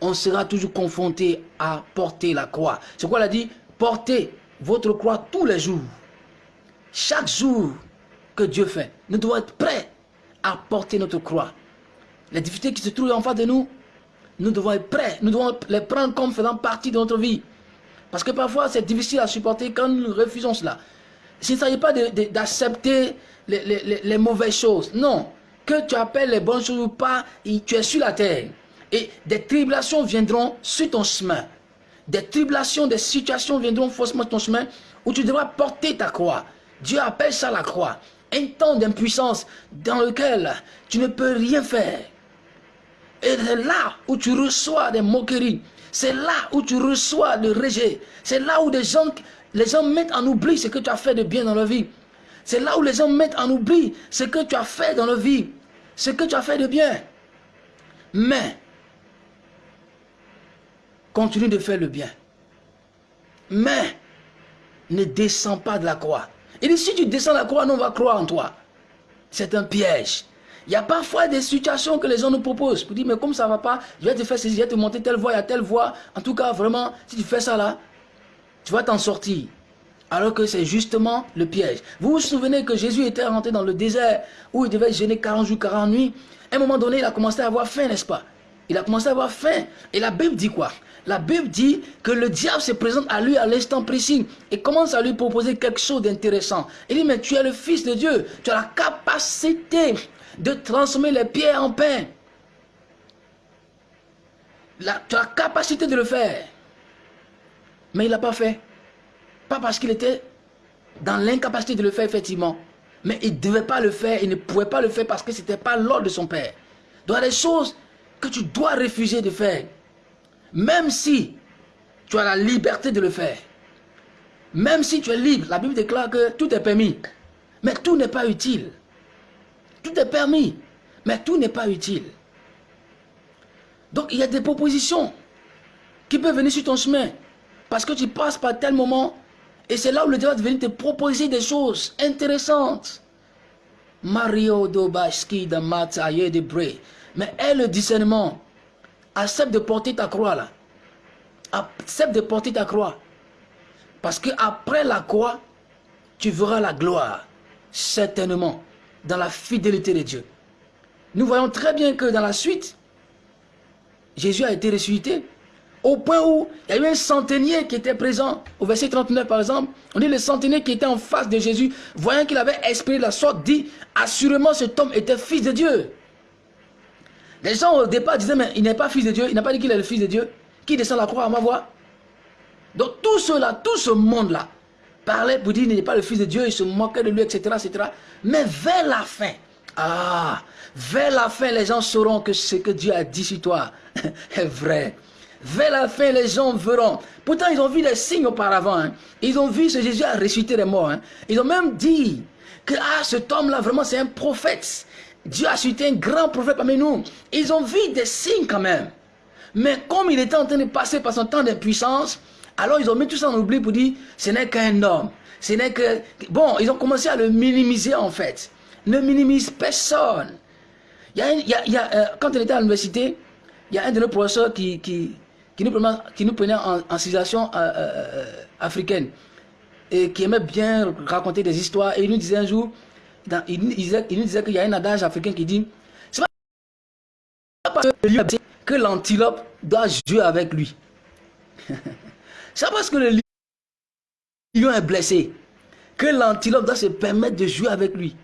on sera toujours confronté à porter la croix. C'est quoi il a dit Portez votre croix tous les jours. Chaque jour, que Dieu fait. Nous devons être prêts à porter notre croix. Les difficultés qui se trouvent en face de nous, nous devons être prêts. Nous devons les prendre comme faisant partie de notre vie. Parce que parfois, c'est difficile à supporter quand nous refusons cela. Il ne s'agit pas d'accepter les, les mauvaises choses. Non. Que tu appelles les bonnes choses ou pas, tu es sur la terre. Et des tribulations viendront sur ton chemin. Des tribulations, des situations viendront forcément sur ton chemin où tu devras porter ta croix. Dieu appelle ça la croix. Un temps d'impuissance dans lequel tu ne peux rien faire. Et c'est là où tu reçois des moqueries. C'est là où tu reçois le rejet. C'est là où les gens mettent en oubli ce que tu as fait de bien dans la vie. C'est là où les gens mettent en oubli ce que tu as fait dans la vie. Ce que tu as fait de bien. Mais, continue de faire le bien. Mais, ne descends pas de la croix. Il dit, si tu descends de la croix, on va croire en toi. C'est un piège. Il y a parfois des situations que les gens nous proposent. Pour dire, mais comme ça ne va pas, je vais te faire ceci, je vais te monter telle voie, il y a telle voie. En tout cas, vraiment, si tu fais ça là, tu vas t'en sortir. Alors que c'est justement le piège. Vous vous souvenez que Jésus était rentré dans le désert où il devait gêner 40 jours, 40 nuits. À un moment donné, il a commencé à avoir faim, n'est-ce pas? Il a commencé à avoir faim. Et la Bible dit quoi? La Bible dit que le diable se présente à lui à l'instant précis et commence à lui proposer quelque chose d'intéressant. Il dit, mais tu es le fils de Dieu. Tu as la capacité de transformer les pierres en pain. tu as la capacité de le faire. Mais il n'a pas fait. Pas parce qu'il était dans l'incapacité de le faire, effectivement. Mais il ne devait pas le faire, il ne pouvait pas le faire parce que ce n'était pas l'ordre de son père. Donc il choses tu dois refuser de faire. Même si tu as la liberté de le faire. Même si tu es libre, la Bible déclare que tout est permis. Mais tout n'est pas utile. Tout est permis, mais tout n'est pas utile. Donc il y a des propositions qui peuvent venir sur ton chemin. Parce que tu passes par tel moment et c'est là où le Dieu va venir te proposer des choses intéressantes. Mario Dobaski de Mataye de Bre. Mais aie le discernement. Accepte de porter ta croix là. Accepte de porter ta croix. Parce que après la croix, tu verras la gloire. Certainement dans la fidélité de Dieu. Nous voyons très bien que dans la suite, Jésus a été ressuscité au point où il y a eu un centenier qui était présent, au verset 39 par exemple, on dit le centenier qui était en face de Jésus, voyant qu'il avait exprimé la sorte, dit, assurément cet homme était fils de Dieu. Les gens au départ disaient, mais il n'est pas fils de Dieu, il n'a pas dit qu'il est le fils de Dieu, qui descend la croix à ma voix. Donc tout cela, tout ce monde-là, parlait pour dire qu'il n'est pas le fils de Dieu, il se moquait de lui, etc., etc. Mais vers la fin, ah, vers la fin, les gens sauront que ce que Dieu a dit sur toi est vrai. Vers la fin, les gens verront. Pourtant, ils ont vu les signes auparavant. Hein. Ils ont vu ce Jésus a ressuscité les morts. Hein. Ils ont même dit que ah, cet homme-là, vraiment, c'est un prophète. Dieu a ressuscité un grand prophète parmi nous. Ils ont vu des signes quand même. Mais comme il était en train de passer par son temps d'impuissance, alors ils ont mis tout ça en oubli pour dire, ce n'est qu'un homme. Ce n'est que... Bon, ils ont commencé à le minimiser en fait. Ne minimise personne. Il il euh, quand on était à l'université, il y a un de nos professeurs qui, nous, prenait, en, en situation euh, euh, africaine et qui aimait bien raconter des histoires. Et il nous disait un jour, il, il, il, nous disait qu'il y a un adage africain qui dit, c'est parce que l'antilope doit jouer avec lui. C'est parce que le lion est blessé que l'antilope doit se permettre de jouer avec lui.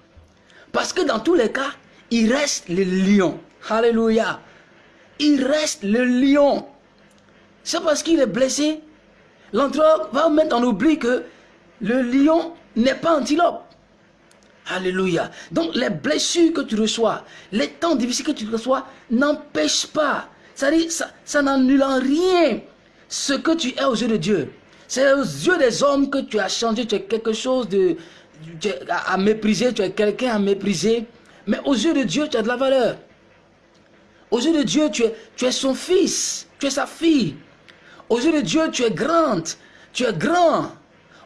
Parce que dans tous les cas, il reste le lion. Alléluia. Il reste le lion. C'est parce qu'il est blessé. L'antilope va mettre en oubli que le lion n'est pas antilope. Alléluia. Donc les blessures que tu reçois, les temps difficiles que tu reçois, n'empêchent pas. Ça, ça, n'annule rien ce que tu es aux yeux de Dieu. C'est aux yeux des hommes que tu as changé, tu es quelque chose de, à, mépriser, tu es quelqu'un à mépriser. Mais aux yeux de Dieu, tu as de la valeur. Aux yeux de Dieu, tu es, tu es son fils, tu es sa fille. Aux yeux de Dieu, tu es grande, tu es grand.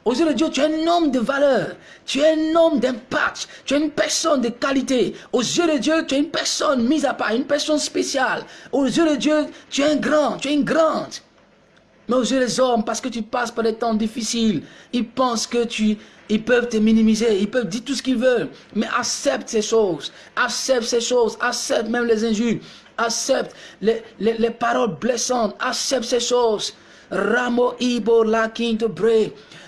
Aux yeux de Dieu, tu es un homme de valeur. Tu es un homme d'impact. Tu es une personne de qualité. Aux yeux de Dieu, tu es une personne mise à part, une personne spéciale. Aux yeux de Dieu, tu es un grand, tu es une grande. Mais aux yeux des hommes, parce que tu passes par des temps difficiles, ils pensent que tu, ils peuvent te minimiser, ils peuvent dire tout ce qu'ils veulent. Mais accepte ces choses, accepte ces choses, accepte même les injures, accepte les, les, paroles blessantes, accepte ces choses. Ramo Ibo la te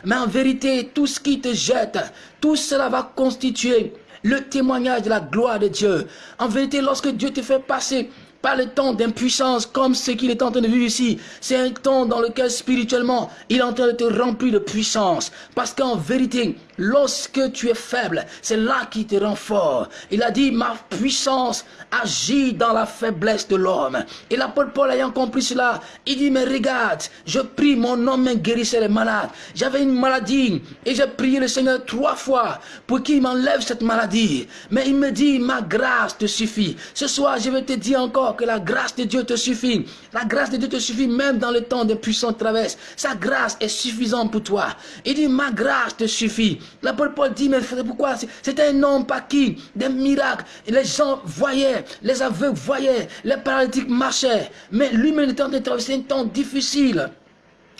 Mais en vérité, tout ce qui te jette, tout cela va constituer le témoignage de la gloire de Dieu. En vérité, lorsque Dieu te fait passer par le temps d'impuissance comme ce qu'il est en train de vivre ici. C'est un temps dans lequel spirituellement, il est en train de te remplir de puissance. Parce qu'en vérité, lorsque tu es faible, c'est là qu'il te rend fort. Il a dit, ma puissance agit dans la faiblesse de l'homme. Et l'apôtre Paul ayant compris cela, il dit, mais regarde, je prie, mon homme guérissait les malades. J'avais une maladie et j'ai prié le Seigneur trois fois pour qu'il m'enlève cette maladie. Mais il me dit, ma grâce te suffit. Ce soir, je vais te dire encore que la grâce de Dieu te suffit. La grâce de Dieu te suffit même dans le temps de puissantes traverses. Sa grâce est suffisante pour toi. Il dit, ma grâce te suffit. L'apôtre Paul dit, mais pourquoi? C'était un homme par qui des miracles. Les gens voyaient, les aveugles voyaient, les paralytiques marchaient. Mais lui-même était en un temps difficile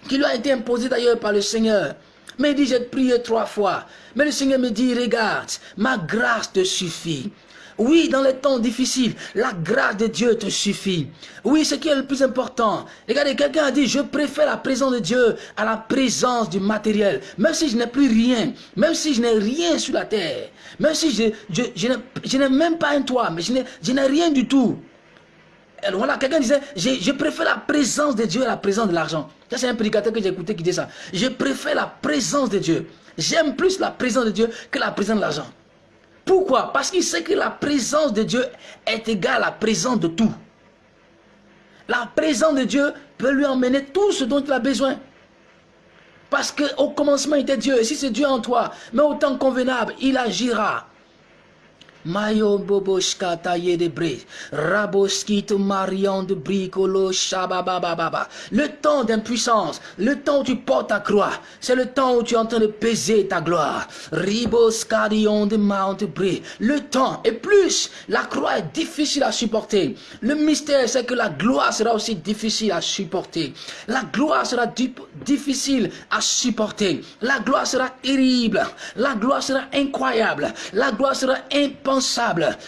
qui lui a été imposé d'ailleurs par le Seigneur. Mais il dit, j'ai prié trois fois. Mais le Seigneur me dit, regarde, ma grâce te suffit. Oui, dans les temps difficiles, la grâce de Dieu te suffit. Oui, ce qui est le plus important. Regardez, quelqu'un a dit, je préfère la présence de Dieu à la présence du matériel. Même si je n'ai plus rien, même si je n'ai rien sur la terre, même si je, je, n'ai même pas un toit, mais je n'ai rien du tout. Voilà, quelqu'un disait, je, préfère la présence de Dieu à la présence de l'argent. Ça, c'est un prédicateur que j'ai écouté qui dit ça. Je préfère la présence de Dieu. J'aime plus la présence de Dieu que la présence de l'argent. Pourquoi? Parce qu'il sait que la présence de Dieu est égale à la présence de tout. La présence de Dieu peut lui emmener tout ce dont il a besoin. Parce qu'au commencement il était Dieu. Et si c'est Dieu en toi, mais au temps convenable, il agira. Mayo boboshkata yedebre. Raboskito marion de bricolo shababababa. Le temps d'impuissance, le temps où tu portes ta croix, c'est le temps où tu es en train de peser ta gloire. Riboskadion de Mount. Le temps, et plus, la croix est difficile à supporter. Le mystère, c'est que la gloire sera aussi difficile à supporter. La gloire sera difficile à supporter. La gloire sera terrible. La gloire sera incroyable. La gloire sera impensable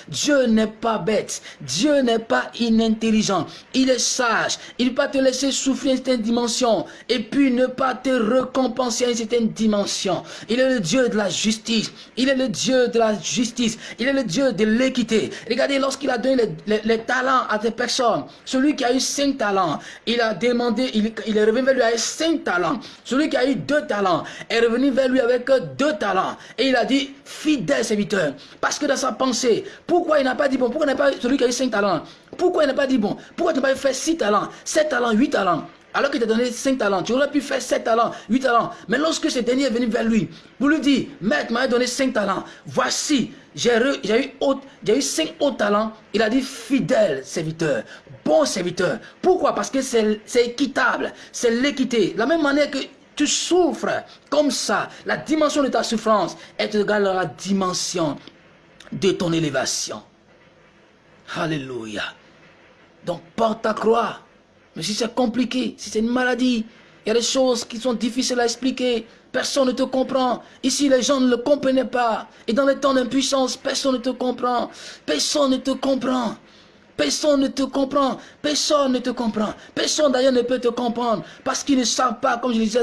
Dieu n'est pas bête. Dieu n'est pas inintelligent. Il est sage. Il va te laisser souffrir une certaine dimension et puis ne pas te récompenser à une certaine dimension. Il est le Dieu de la justice. Il est le Dieu de la justice. Il est le Dieu de l'équité. Regardez, lorsqu'il a donné les, talents à des personnes, celui qui a eu cinq talents, il a demandé, il, est revenu vers lui avec cinq talents. Celui qui a eu deux talents est revenu vers lui avec deux talents. Et il a dit, fidèle serviteur. Parce que dans sa pensée. Pourquoi il n'a pas dit, bon, pourquoi il n'a pas celui qui a eu 5 talents? Pourquoi il n'a pas dit, bon, pourquoi tu n'as pas fait 6 talents, 7 talents, 8 talents alors qu'il t'a donné 5 talents, tu aurais pu faire 7 talents, 8 talents. Mais lorsque ce dernier est venu vers lui, pour lui dire, Maître m'a donné 5 talents, voici, j'ai eu, eu 5 autres talents. Il a dit, fidèle serviteur, bon serviteur. Pourquoi? Parce que c'est équitable, c'est l'équité. La même manière que tu souffres comme ça, la dimension de ta souffrance est égale à la dimension de ton élévation. Alléluia. Donc porte ta croix. Mais si c'est compliqué, si c'est une maladie, il y a des choses qui sont difficiles à expliquer. Personne ne te comprend. Ici, les gens ne le comprenaient pas. Et dans les temps d'impuissance, personne ne te comprend. Personne ne te comprend. Personne ne te comprend. Personne ne te comprend. Personne d'ailleurs ne peut te comprendre. Parce qu'ils ne savent pas, comme je disais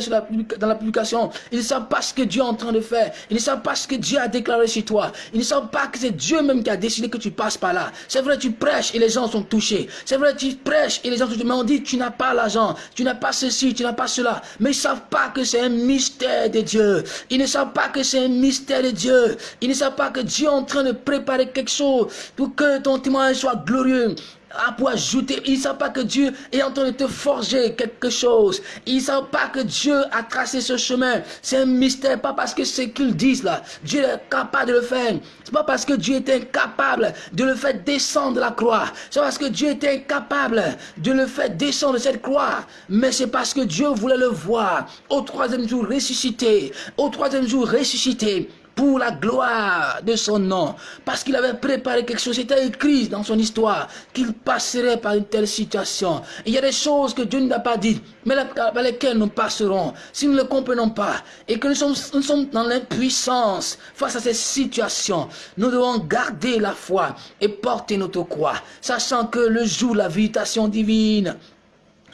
dans la publication, ils ne savent pas ce que Dieu est en train de faire. Ils ne savent pas ce que Dieu a déclaré chez toi. Ils ne savent pas que c'est Dieu même qui a décidé que tu passes par là. C'est vrai, tu prêches et les gens sont touchés. C'est vrai, tu prêches et les gens sont touchés. Mais on dit, tu n'as pas l'argent. Tu n'as pas ceci, tu n'as pas cela. Mais ils ne savent pas que c'est un mystère de Dieu. Ils ne savent pas que c'est un mystère de Dieu. Ils ne savent pas que Dieu est en train de préparer quelque chose pour que ton témoignage soit glorieux à pour ajouter. Ils ne savent pas que Dieu est en train de te forger quelque chose. Ils ne savent pas que Dieu a tracé ce chemin. C'est un mystère, pas parce que c'est qu'ils disent là. Dieu est capable de le faire. C'est pas parce que Dieu est incapable de le faire descendre de la croix. C'est parce que Dieu est incapable de le faire descendre de cette croix. Mais c'est parce que Dieu voulait le voir au troisième jour ressuscité. Au troisième jour ressuscité pour la gloire de son nom. Parce qu'il avait préparé quelque chose, c'était écrit dans son histoire qu'il passerait par une telle situation. Il y a des choses que Dieu ne n'a pas dites, mais par lesquelles nous passerons. Si nous ne le comprenons pas et que nous sommes, nous sommes dans l'impuissance face à ces situations, nous devons garder la foi et porter notre croix, sachant que le jour, la visitation divine,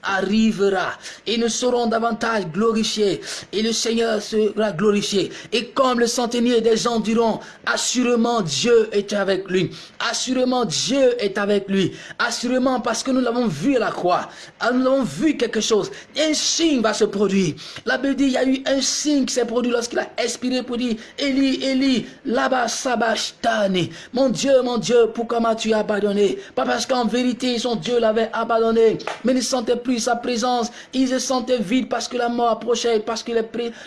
arrivera et nous serons davantage glorifiés et le Seigneur sera glorifié. Et comme le centenier des gens diront, assurément Dieu est avec lui. Assurément Dieu est avec lui. Assurément parce que nous l'avons vu à la croix. Ah, nous avons vu quelque chose. Un signe va se produire. La Bible dit, il y a eu un signe qui s'est produit lorsqu'il a expiré pour dire, Eli, Eli, là-bas, sabachthani. Mon Dieu, mon Dieu, pourquoi m'as-tu abandonné? Pas parce qu'en vérité, son Dieu l'avait abandonné, mais il ne sentait plus sa présence. Ils se sentaient vides parce que la mort approchait, parce que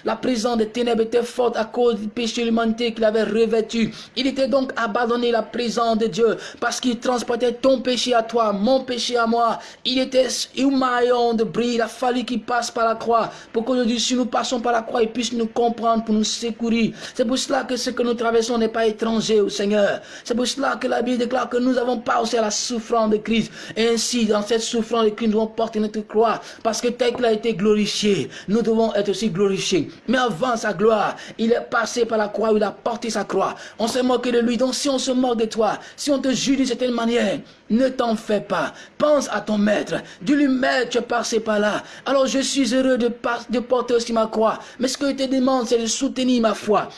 la présence des ténèbres était forte à cause du péché de l'humanité qu'il avait revêtu. Il était donc abandonné la présence de Dieu parce qu'il transportait ton péché à toi, mon péché à moi. Il était maillon de bris. Il a fallu qu'il passe par la croix pour qu'aujourd'hui, si nous passons par la croix, il puisse nous comprendre pour nous secourir. C'est pour cela que ce que nous traversons n'est pas étranger au Seigneur. C'est pour cela que la Bible déclare que nous avons pas aussi à la souffrance de Christ. Ainsi, dans cette souffrance de Christ, nous devons porter notre croix, parce que tel qu'il a été glorifié, nous devons être aussi glorifiés. Mais avant sa gloire, il est passé par la croix, il a porté sa croix. On s'est moqué de lui, donc si on se moque de toi, si on te juge d'une certaine manière, ne t'en fais pas. Pense à ton maître. Dis-lui, maître, tu es passé par là. Alors je suis heureux de, de porter aussi ma croix. Mais ce que je te demande, c'est de soutenir ma foi.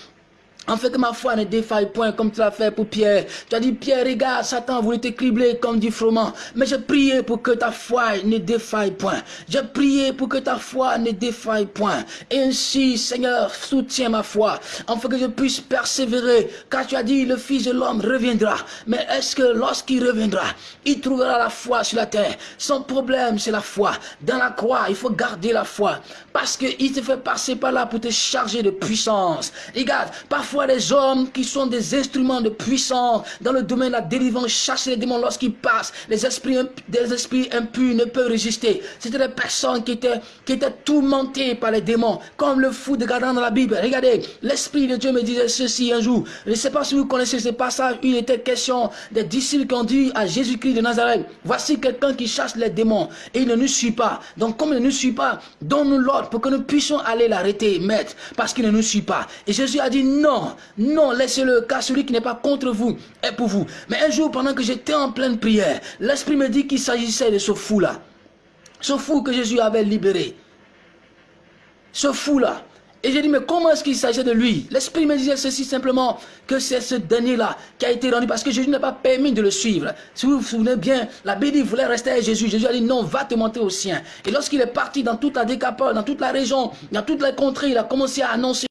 En fait ma foi ne défaille point comme tu l'as fait pour Pierre. Tu as dit, Pierre, regarde, Satan voulait te cribler comme du froment. Mais j'ai prié pour que ta foi ne défaille point. J'ai prié pour que ta foi ne défaille point. Et ainsi, Seigneur, soutiens ma foi. Fait que je puisse persévérer. Car tu as dit, le Fils de l'homme reviendra. Mais est-ce que lorsqu'il reviendra, il trouvera la foi sur la terre? Son problème, c'est la foi. Dans la croix, il faut garder la foi. Parce qu'il te fait passer par là pour te charger de puissance. Regarde, parfois, les hommes qui sont des instruments de puissance dans le domaine de la délivrance, chasser les démons lorsqu'ils passent. Les esprits, des esprits impurs ne peuvent résister. C'était des personnes qui étaient, qui étaient tourmentées par les démons, comme le fou de Gadan dans la Bible. Regardez, l'Esprit de Dieu me disait ceci un jour. Je ne sais pas si vous connaissez ce passage. Il était question des disciples qui ont dit à Jésus-Christ de Nazareth, voici quelqu'un qui chasse les démons et il ne nous suit pas. Donc comme il ne nous suit pas, donne-nous l'ordre pour que nous puissions aller l'arrêter, maître, parce qu'il ne nous suit pas. Et Jésus a dit non, non, laissez-le, car celui qui n'est pas contre vous est pour vous. Mais un jour, pendant que j'étais en pleine prière, l'Esprit me dit qu'il s'agissait de ce fou-là. Ce fou que Jésus avait libéré. Ce fou-là. Et j'ai dit, mais comment est-ce qu'il s'agit de lui? L'Esprit me disait ceci simplement, que c'est ce dernier-là qui a été rendu, parce que Jésus n'a pas permis de le suivre. Si vous vous souvenez bien, la Bible voulait rester avec Jésus. Jésus a dit, non, va te montrer au sien. Et lorsqu'il est parti dans toute la décapole, dans toute la région, dans toute la contrée, il a commencé à annoncer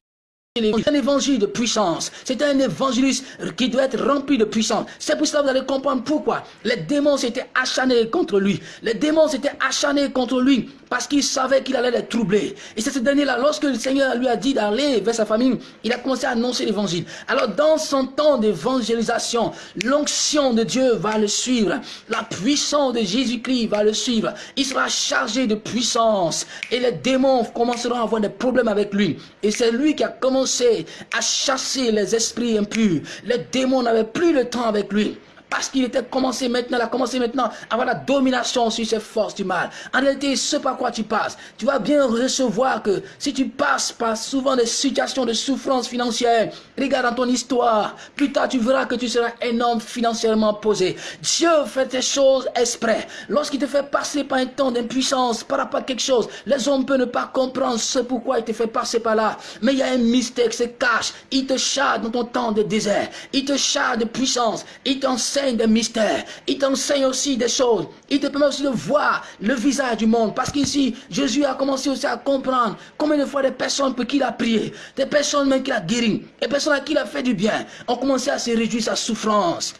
un évangile de puissance. C'est un évangéliste qui doit être rempli de puissance. C'est pour cela que vous allez comprendre pourquoi. Les démons s'étaient acharnés contre lui. Les démons s'étaient acharnés contre lui parce qu'il savait qu'il allait les troubler. Et c'est ce dernier-là, lorsque le Seigneur lui a dit d'aller vers sa famille, il a commencé à annoncer l'évangile. Alors dans son temps d'évangélisation, l'onction de Dieu va le suivre. La puissance de Jésus-Christ va le suivre. Il sera chargé de puissance. Et les démons commenceront à avoir des problèmes avec lui. Et c'est lui qui a commencé à chasser les esprits impurs. Les démons n'avaient plus le temps avec lui parce qu'il était commencé maintenant, il a commencé maintenant à avoir la domination sur ces forces du mal. En réalité, ce par quoi tu passes, tu vas bien recevoir que si tu passes par souvent des situations de souffrance financière, regarde dans ton histoire, plus tard tu verras que tu seras un homme financièrement posé. Dieu fait des choses exprès. Lorsqu'il te fait passer par un temps d'impuissance par rapport à quelque chose, les hommes peuvent ne pas comprendre ce pourquoi il te fait passer par là. Mais il y a un mystère qui se cache. Il te charge dans ton temps de désert. Il te charge de puissance. Il t'enseigne des mystères. Il t'enseigne aussi des choses. Il te permet aussi de voir le visage du monde. Parce qu'ici, Jésus a commencé aussi à comprendre combien de fois des personnes pour qui il a prié, des personnes même qu'il a guéri, des personnes à qui il a fait du bien, ont commencé à se réjouir sa souffrance.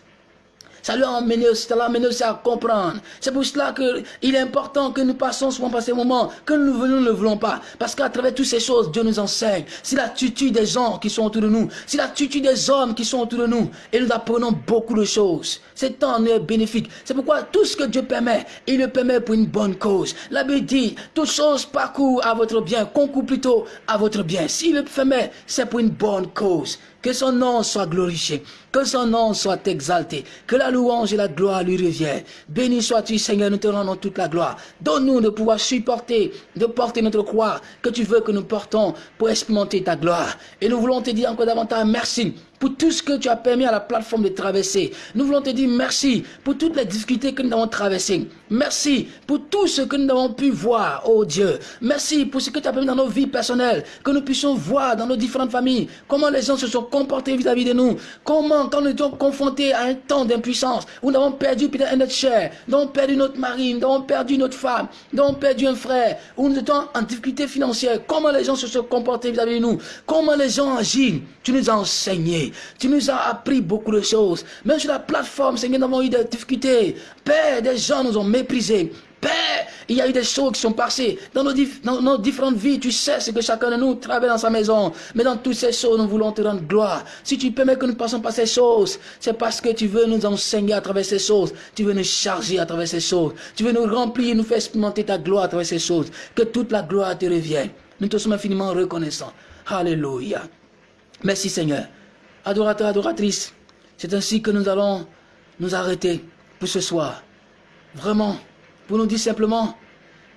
Ça lui a amené, ça l'a amené aussi à comprendre. C'est pour cela qu'il est important que nous passons souvent par ces moments, que nous ne voulons, ne le voulons pas. Parce qu'à travers toutes ces choses, Dieu nous enseigne. Si l'attitude des gens qui sont autour de nous, si l'attitude des hommes qui sont autour de nous, et nous apprenons beaucoup de choses. C'est temps est bénéfique. C'est pourquoi tout ce que Dieu permet, il le permet pour une bonne cause. La Bible dit, toutes choses parcourent à votre bien, concourent plutôt à votre bien. S'il le permet, c'est pour une bonne cause. Que son nom soit glorifié. Que son nom soit exalté. Que la louange et la gloire lui reviennent. Béni sois-tu, Seigneur, nous te rendons toute la gloire. Donne-nous de pouvoir supporter, de porter notre croix que tu veux que nous portons pour expérimenter ta gloire. Et nous voulons te dire encore davantage merci pour tout ce que tu as permis à la plateforme de traverser. Nous voulons te dire merci pour toutes les difficultés que nous avons traversées. Merci pour tout ce que nous avons pu voir, oh Dieu. Merci pour ce que tu as permis dans nos vies personnelles, que nous puissions voir dans nos différentes familles, comment les gens se sont comportés vis-à-vis de nous, comment quand nous étions confrontés à un temps d'impuissance, où nous avons perdu peut-être notre chair, nous avons perdu notre mari, nous avons perdu notre femme, nous avons perdu un frère, où nous étions en difficulté financière, comment les gens se sont comportés vis-à-vis de nous, comment les gens agissent, tu nous as enseigné, tu nous as appris beaucoup de choses, même sur la plateforme, Seigneur, nous avons eu des difficultés, Père, des gens nous ont méprisés, Père, il y a eu des choses qui sont passées dans nos, différentes vies. Tu sais ce que chacun de nous travaille dans sa maison. Mais dans toutes ces choses, nous voulons te rendre gloire. Si tu permets que nous passons par ces choses, c'est parce que tu veux nous enseigner à travers ces choses. Tu veux nous charger à travers ces choses. Tu veux nous remplir, nous faire expérimenter ta gloire à travers ces choses. Que toute la gloire te revienne. Nous te sommes infiniment reconnaissants. Alléluia. Merci Seigneur. Adorateur, adoratrice, c'est ainsi que nous allons nous arrêter pour ce soir. Vraiment pour nous dire simplement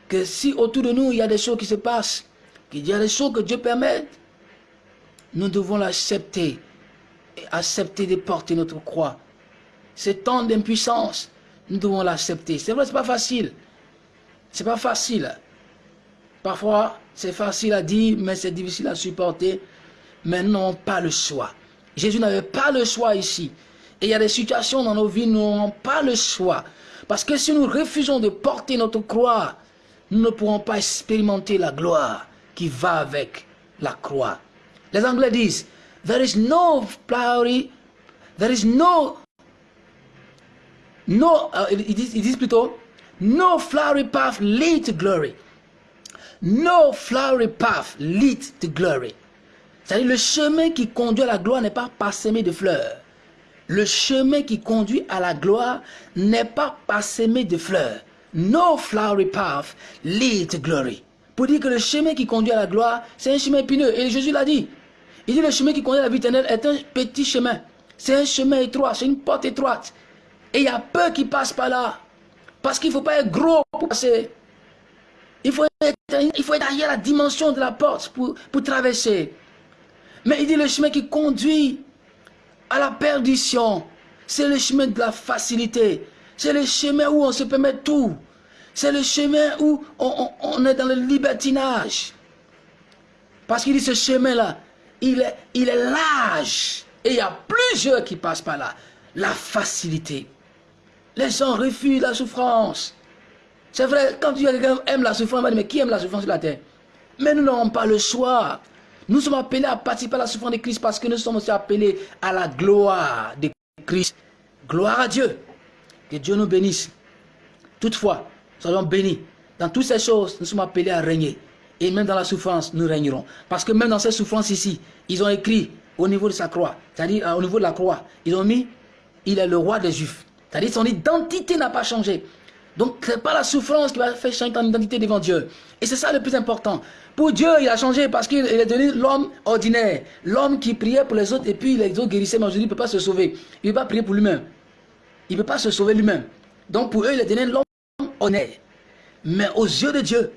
que si autour de nous, il y a des choses qui se passent, qu'il y a des choses que Dieu permet, nous devons l'accepter et accepter de porter notre croix. Ce temps d'impuissance, nous devons l'accepter. C'est vrai, ce n'est pas facile. Ce n'est pas facile. Parfois, c'est facile à dire, mais c'est difficile à supporter. Mais nous n'avons pas le choix. Jésus n'avait pas le choix ici. Et il y a des situations dans nos vies, nous n'avons pas le choix. Parce que si nous refusons de porter notre croix, nous ne pourrons pas expérimenter la gloire qui va avec la croix. Les Anglais disent, there is no flowery, there is no, no, uh, ils, plutôt, no flowery path lead to glory. No flowery path lead to glory. C'est-à-dire le chemin qui conduit à la gloire n'est pas parsemé de fleurs. Le chemin qui conduit à la gloire n'est pas parsemé de fleurs. No flowery path leads to glory. Pour dire que le chemin qui conduit à la gloire, c'est un chemin épineux. Et Jésus l'a dit. Il dit le chemin qui conduit à la vie éternelle est un petit chemin. C'est un chemin étroit, c'est une porte étroite. Et il y a peu qui passent par là. Parce qu'il ne faut pas être gros pour passer. Il faut être, il faut être derrière la dimension de la porte pour, pour traverser. Mais il dit le chemin qui conduit à la perdition. C'est le chemin de la facilité. C'est le chemin où on se permet tout. C'est le chemin où on, est dans le libertinage. Parce qu'il dit ce chemin-là, il est, large. Et il y a plusieurs qui passent par là. La facilité. Les gens refusent la souffrance. C'est vrai, quand tu aime la souffrance, mais qui aime la souffrance sur la terre? Mais nous n'avons pas le choix. Nous sommes appelés à participer à la souffrance de Christ parce que nous sommes aussi appelés à la gloire de Christ. Gloire à Dieu. Que Dieu nous bénisse. Toutefois, soyons bénis. Dans toutes ces choses, nous sommes appelés à régner. Et même dans la souffrance, nous régnerons. Parce que même dans ces souffrances ici, ils ont écrit au niveau de sa croix, c'est-à-dire euh, au niveau de la croix, ils ont mis, il est le roi des Juifs. C'est-à-dire son identité n'a pas changé. Donc, ce n'est pas la souffrance qui va faire changer ton identité devant Dieu. Et c'est ça le plus important. Pour Dieu, il a changé parce qu'il est devenu l'homme ordinaire. L'homme qui priait pour les autres et puis les autres guérissaient, mais aujourd'hui, il ne peut pas se sauver. Il ne peut pas prier pour lui-même. Il ne peut pas se sauver lui-même. Donc, pour eux, il est devenu l'homme honnête. Mais aux yeux de Dieu,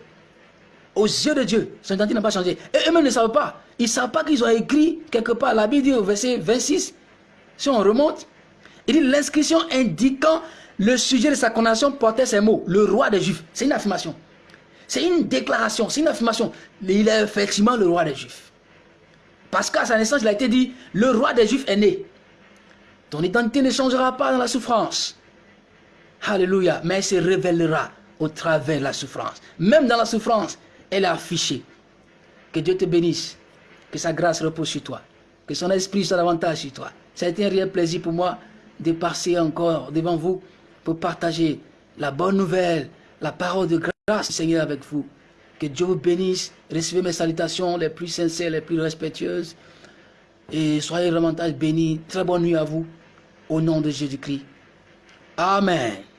aux yeux de Dieu, son identité n'a pas changé. Et eux-mêmes ne savent pas. Ils ne savent pas qu'ils ont écrit quelque part, la Bible dit au verset 26, si on remonte, il dit l'inscription indiquant le sujet de sa condamnation portait ces mots, le roi des Juifs. C'est une affirmation. C'est une déclaration, c'est une affirmation. Il est effectivement le roi des Juifs. Parce qu'à sa naissance, il a été dit, le roi des Juifs est né. Ton identité ne changera pas dans la souffrance. Alléluia. Mais elle se révélera au travers de la souffrance. Même dans la souffrance, elle est affichée. Que Dieu te bénisse. Que sa grâce repose sur toi. Que son esprit soit davantage sur toi. Ça a été un réel plaisir pour moi de passer encore devant vous pour partager la bonne nouvelle, la parole de grâce du Seigneur avec vous. Que Dieu vous bénisse. Recevez mes salutations les plus sincères, les plus respectueuses. Et soyez vraiment bénis. Très bonne nuit à vous. Au nom de Jésus-Christ. Amen.